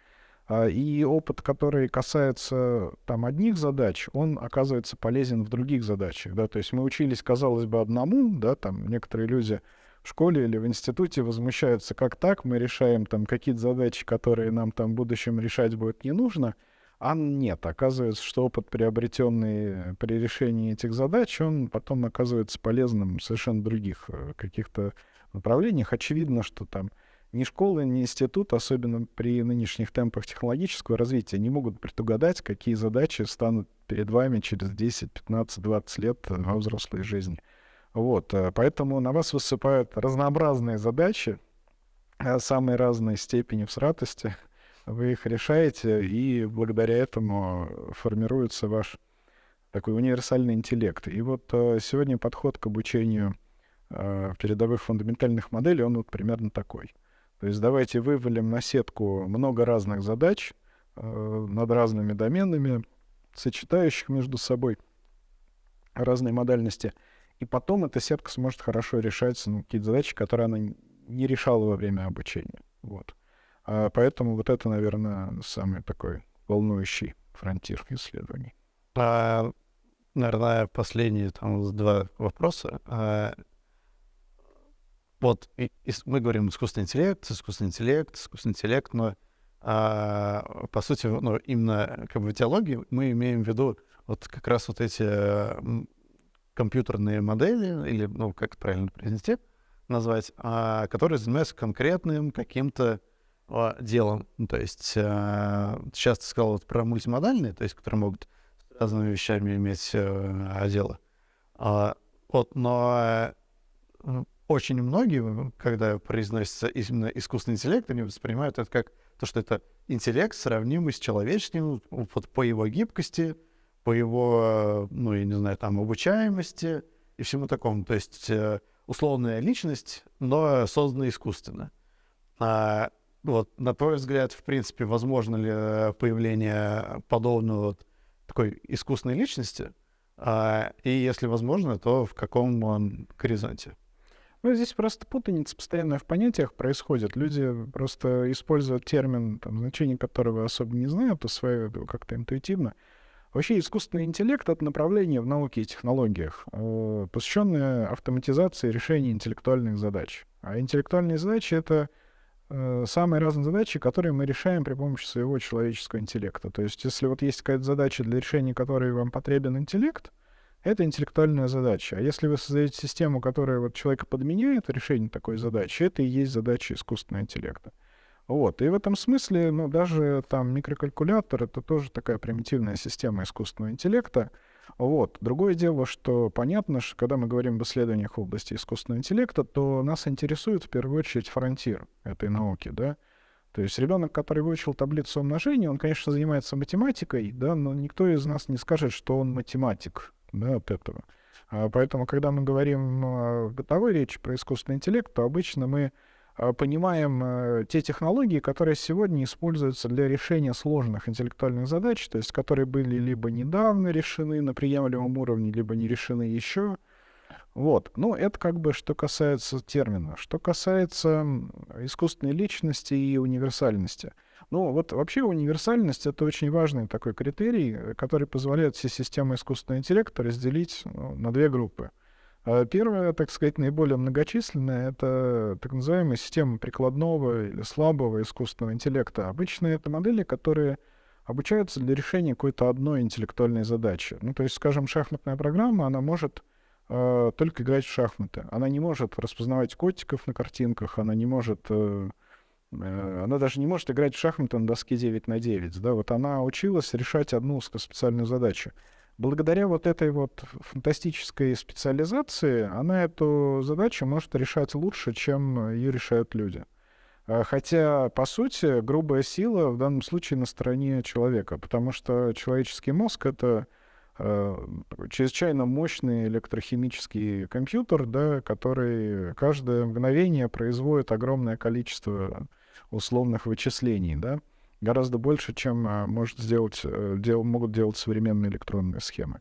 А, и опыт, который касается там одних задач, он оказывается полезен в других задачах, да, то есть мы учились, казалось бы, одному, да, там некоторые люди в школе или в институте возмущаются, как так, мы решаем там какие-то задачи, которые нам там в будущем решать будет не нужно, а нет, оказывается, что опыт, приобретенный при решении этих задач, он потом оказывается полезным в совершенно других э, каких-то направлениях. Очевидно, что там ни школа, ни институт, особенно при нынешних темпах технологического развития, не могут предугадать, какие задачи станут перед вами через 10, 15, 20 лет во взрослой жизни. Вот, э, поэтому на вас высыпают разнообразные задачи, э, самой разной степени всратости. Вы их решаете, и благодаря этому формируется ваш такой универсальный интеллект. И вот э, сегодня подход к обучению передовых фундаментальных моделей, он вот примерно такой. То есть давайте вывалим на сетку много разных задач над разными доменами, сочетающих между собой разные модальности — и потом эта сетка сможет хорошо решать ну, какие-то задачи, которые она не решала во время обучения. Вот. А поэтому вот это, наверное, самый такой волнующий фронтир исследований. А, наверное, последние там два вопроса. А, вот и, и мы говорим искусственный интеллект, искусственный интеллект, искусственный интеллект, но а, по сути, ну, именно как бы в теологии мы имеем в виду вот как раз вот эти компьютерные модели, или, ну, как правильно произнести, назвать, а, которые занимаются конкретным каким-то а, делом. Ну, то есть а, сейчас ты сказал вот про мультимодальные, то есть которые могут с разными вещами иметь а, дело. А, вот, но а, очень многие, когда произносится именно искусственный интеллект, они воспринимают это как то, что это интеллект, сравнимый с человеческим вот по его гибкости, по его, ну, я не знаю, там, обучаемости и всему такому. То есть э, условная личность, но созданная искусственно. А, вот, на твой взгляд, в принципе, возможно ли появление подобного вот такой искусственной личности? А, и если возможно, то в каком он горизонте? Ну, здесь просто путаница постоянно в понятиях происходит. Люди просто используют термин, там, значение которого особо не знают, усваивают как-то интуитивно. Вообще искусственный интеллект — это направление в науке и технологиях, э, посвященное автоматизации решения интеллектуальных задач. А интеллектуальные задачи — это э, самые разные задачи, которые мы решаем при помощи своего человеческого интеллекта. То есть если вот есть какая-то задача, для решения которой вам потребен интеллект, это интеллектуальная задача. А если вы создаете систему, которая вот человека подменяет решение такой задачи, это и есть задача искусственного интеллекта. Вот. И в этом смысле, ну, даже там микрокалькулятор — это тоже такая примитивная система искусственного интеллекта. Вот. Другое дело, что понятно, что когда мы говорим об исследованиях в области искусственного интеллекта, то нас интересует в первую очередь фронтир этой науки, да. То есть ребенок, который выучил таблицу умножения, он, конечно, занимается математикой, да, но никто из нас не скажет, что он математик, да, от этого. А поэтому, когда мы говорим в бытовой речи про искусственный интеллект, то обычно мы э, понимаем э, те технологии, которые сегодня используются для решения сложных интеллектуальных задач, то есть которые были либо недавно решены на приемлемом уровне, либо не решены еще. Вот. Ну, это как бы что касается термина. Что касается искусственной личности и универсальности. Ну, вот вообще универсальность — это очень важный такой критерий, который позволяет все системы искусственного интеллекта разделить ну, на две группы. А первая, так сказать, наиболее многочисленная — это так называемая система прикладного или слабого искусственного интеллекта. Обычно это модели, которые обучаются для решения какой-то одной интеллектуальной задачи. Ну, то есть, скажем, шахматная программа, она может э, только играть в шахматы. Она не может распознавать котиков на картинках, она не может... Э, она даже не может играть в шахматы на доске 9 на 9. Да? Вот она училась решать одну специальную задачу. Благодаря вот этой вот фантастической специализации она эту задачу может решать лучше, чем ее решают люди. А, хотя, по сути, грубая сила в данном случае на стороне человека, потому что человеческий мозг — это Э, чрезвычайно мощный электрохимический компьютер, да, который каждое мгновение производит огромное количество условных вычислений, да, гораздо больше, чем а, может сделать, э, дел, могут делать современные электронные схемы.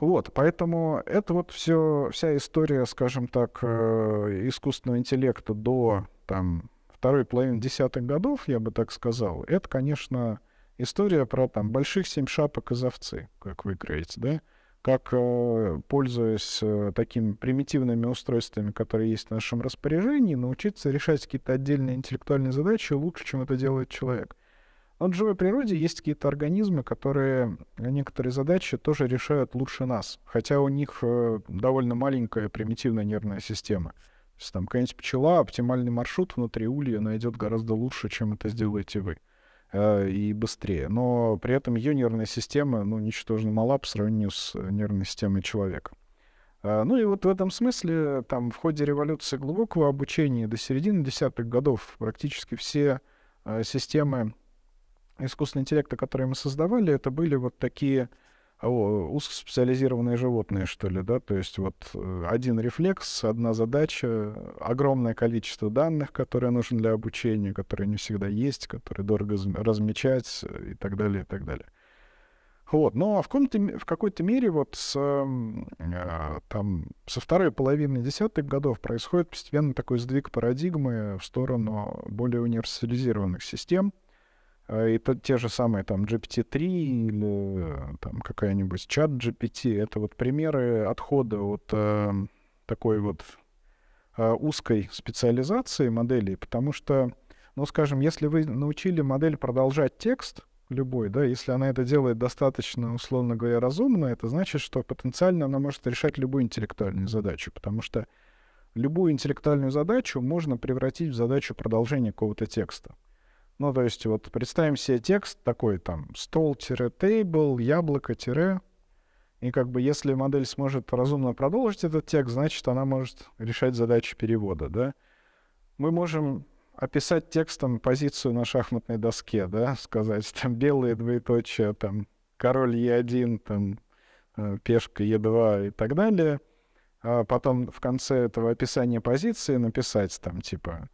Вот, поэтому это вот все, вся история, скажем так, э, искусственного интеллекта до там, второй половины десятых годов, я бы так сказал, это, конечно, история про там больших семь шапок из овцы, как вы говорите, да? Как, э, пользуясь э, такими примитивными устройствами, которые есть в нашем распоряжении, научиться решать какие-то отдельные интеллектуальные задачи лучше, чем это делает человек. Но в живой природе есть какие-то организмы, которые некоторые задачи тоже решают лучше нас, хотя у них э, довольно маленькая примитивная нервная система. То есть там какая-нибудь пчела, оптимальный маршрут внутри улья найдет гораздо лучше, чем это сделаете вы. Э, и быстрее. Но при этом ее нервная система, ну, ничтожно мала по сравнению с нервной системой человека. Э, ну и вот в этом смысле, там, в ходе революции глубокого обучения до середины десятых годов практически все э, системы искусственного интеллекта, которые мы создавали, это были вот такие узкоспециализированные животные, что ли, да, то есть вот э, один рефлекс, одна задача, огромное количество данных, которые нужны для обучения, которые не всегда есть, которые дорого размечать э, и так далее, и так далее. Вот, но в, каком-то, в какой-то мере вот с, э, там, со второй половины десятых годов происходит постепенно такой сдвиг парадигмы в сторону более универсализированных систем — а, и то, те же самые там GPT-3 или там какая-нибудь чат GPT, это вот примеры отхода от э, такой вот э, узкой специализации моделей, потому что, ну, скажем, если вы научили модель продолжать текст любой, да, если она это делает достаточно, условно говоря, разумно, это значит, что потенциально она может решать любую интеллектуальную задачу, потому что любую интеллектуальную задачу можно превратить в задачу продолжения какого-то текста. Ну, то есть вот представим себе текст такой там стол-тейбл, яблоко-тире. И как бы если модель сможет разумно продолжить этот текст, значит, она может решать задачи перевода, да. Мы можем описать текстом позицию на шахматной доске, да, сказать там белые двоеточия, там король Е1, там э, пешка Е2 и так далее. А потом в конце этого описания позиции написать там типа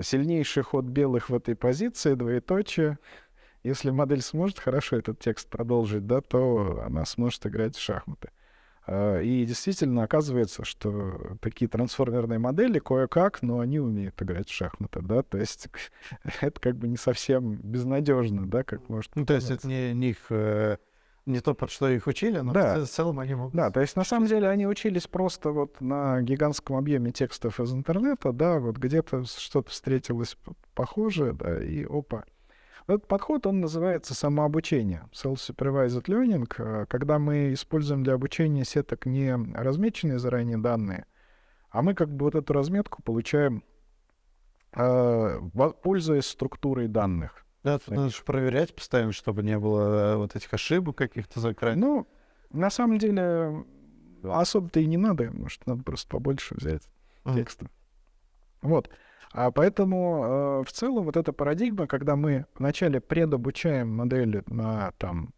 Сильнейший ход белых в этой позиции, двоеточие. Если модель сможет хорошо этот текст продолжить, да, то она сможет играть в шахматы. А, и действительно оказывается, что такие трансформерные модели кое-как, но они умеют играть в шахматы, да, то есть это как бы не совсем безнадежно, да, как может. Ну, то есть это не, не их э, не то, под что их учили, но да. в целом они могут... Да, то есть на самом деле они учились просто вот на гигантском объеме текстов из интернета, да, вот где-то что-то встретилось похожее, да, и опа. Этот подход, он называется самообучение, self-supervised learning, а, когда мы используем для обучения сеток не размеченные заранее данные, а мы как бы вот эту разметку получаем, а, пользуясь структурой данных. Да, тут надо же проверять постоянно, чтобы не было э, вот этих ошибок каких-то закрыть. Ну, на самом деле, особо-то и не надо. Может, надо просто побольше взять mm. текста. Вот. А поэтому э, в целом вот эта парадигма, когда мы вначале предобучаем модели на там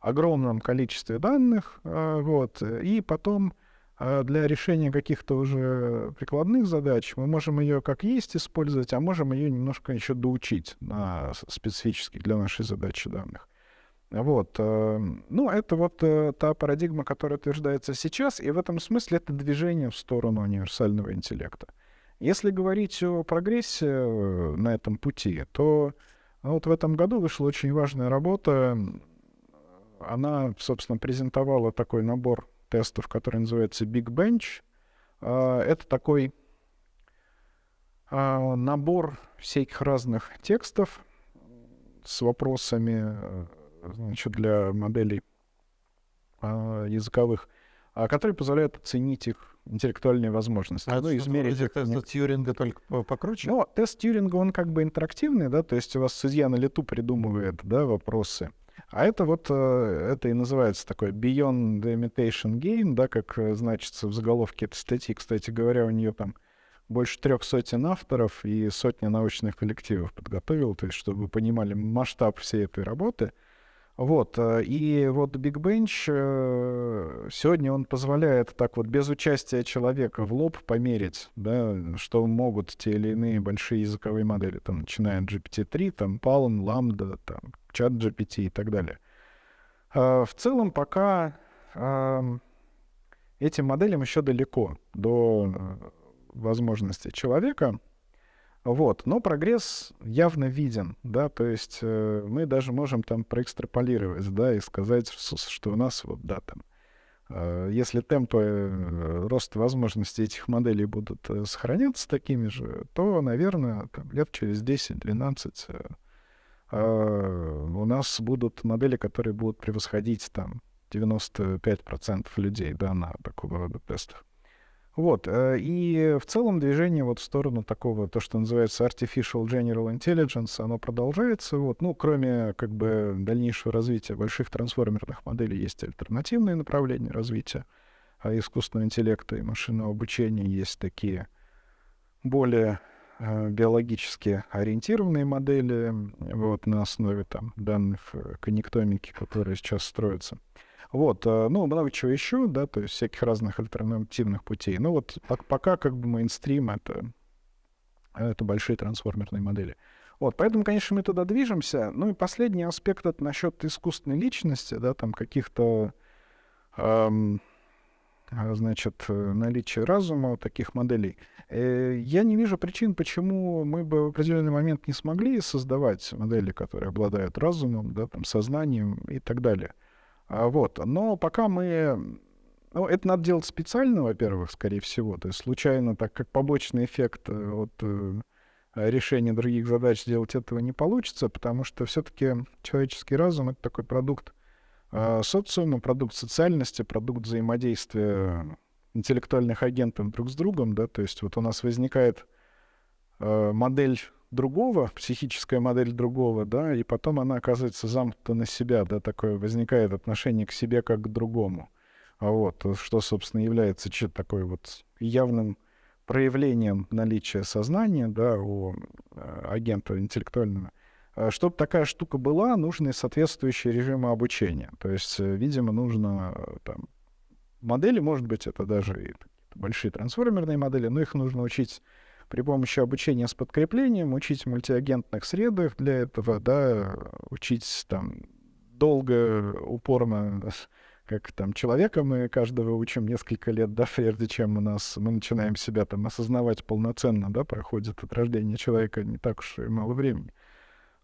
огромном количестве данных, э, вот, и потом для решения каких-то уже прикладных задач мы можем ее как есть использовать, а можем ее немножко еще доучить на специфически для нашей задачи данных. Вот. Э, ну, это вот э, та парадигма, которая утверждается сейчас, и в этом смысле это движение в сторону универсального интеллекта. Если говорить о прогрессе э, на этом пути, то ну, вот в этом году вышла очень важная работа. Она, собственно, презентовала такой набор тестов, который называется Big Bench. А, это такой а, набор всяких разных текстов с вопросами значит, для моделей а, языковых, который позволяет оценить их интеллектуальные возможности. А ну, измерить их. Тест Тьюринга только покруче? Ну, тест Тьюринга, он как бы интерактивный, да, то есть у вас судья на лету придумывает, да, вопросы. А это вот, э, это и называется такой Beyond the Imitation Game, да, как э, значится в заголовке этой статьи. Кстати говоря, у нее там больше трех сотен авторов и сотни научных коллективов подготовил, то есть чтобы вы понимали масштаб всей этой работы. Вот, э, и вот Big Bench сегодня он позволяет так вот без участия человека в лоб померить, да, что могут те или иные большие языковые модели, там, начиная от GPT-3, там, Palm, Lambda, там, чат GPT и так далее. А, в целом пока этим моделям еще далеко до э, возможности человека. Вот. Но прогресс явно виден, да, то есть э, мы даже можем там проэкстраполировать, да, и сказать, что у нас вот, да, там, э, если темпы э, роста возможностей этих моделей будут э, сохраняться такими же, то, наверное, там, лет через 10-12 э, а, у нас будут модели, которые будут превосходить там 95% людей да, на такого рода тестах. Вот, э, и в целом движение вот в сторону такого, то, что называется Artificial General Intelligence, оно продолжается. Вот, ну, кроме как бы дальнейшего развития больших трансформерных моделей, есть альтернативные направления развития а искусственного интеллекта и машинного обучения, есть такие более Э, биологически ориентированные модели вот, на основе там, данных э, коннектомики, которые сейчас строятся. Вот, э, ну, много чего еще, да, то есть всяких разных альтернативных путей. Ну, вот пока как бы мейнстрим — это, это большие трансформерные модели. Вот, поэтому, конечно, мы туда движемся. Ну и последний аспект — это насчет искусственной личности, да, там каких-то эм, значит, э, наличие разума у таких моделей. Э, я не вижу причин, почему мы бы в определенный момент не смогли создавать модели, которые обладают разумом, да, там, сознанием и так далее. А вот. Но пока мы... Ну, это надо делать специально, во-первых, скорее всего. То есть случайно, так как побочный эффект э, от решения других задач сделать этого не получится, потому что все-таки человеческий разум — это такой продукт а социума, продукт социальности, продукт взаимодействия интеллектуальных агентов друг с другом, да, то есть вот у нас возникает э, модель другого, психическая модель другого, да, и потом она оказывается замкнута на себя, да, такое возникает отношение к себе как к другому. А вот, что, собственно, является такой вот явным проявлением наличия сознания, да, у э, агента интеллектуального. Э, Чтобы такая штука была, нужны соответствующие режимы обучения. То есть, э, видимо, нужно э, там, модели, может быть, это даже и большие трансформерные модели, но их нужно учить при помощи обучения с подкреплением, учить в мультиагентных средах для этого, да, учить там долго, упорно, как там человека мы каждого учим несколько лет, да, прежде чем у нас мы начинаем себя там осознавать полноценно, да, проходит от рождения человека не так уж и мало времени.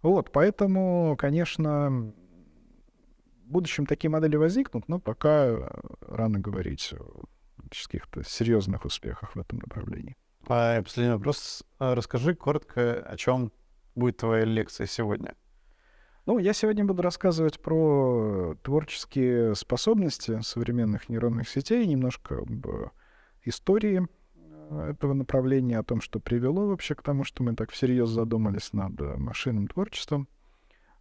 Вот, поэтому, конечно, в будущем такие модели возникнут, но пока э, рано говорить о каких-то серьезных успехах в этом направлении. А последний вопрос. А расскажи коротко, о чем будет твоя лекция сегодня. Ну, я сегодня буду рассказывать про творческие способности современных нейронных сетей, немножко об истории этого направления, о том, что привело вообще к тому, что мы так всерьез задумались над э, машинным творчеством.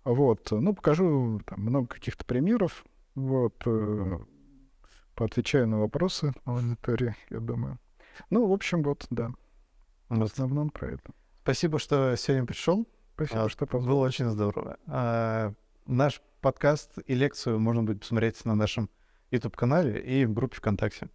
Вот. Ну, покажу там много каких-то примеров. Вот. Э, поотвечаю на вопросы аудитории, я думаю. Ну, в общем, вот, да. В основном про это. Спасибо, что сегодня пришел. Спасибо, а, что позвал. Было очень здорово. А, наш подкаст и лекцию можно будет посмотреть на нашем YouTube-канале и в группе ВКонтакте.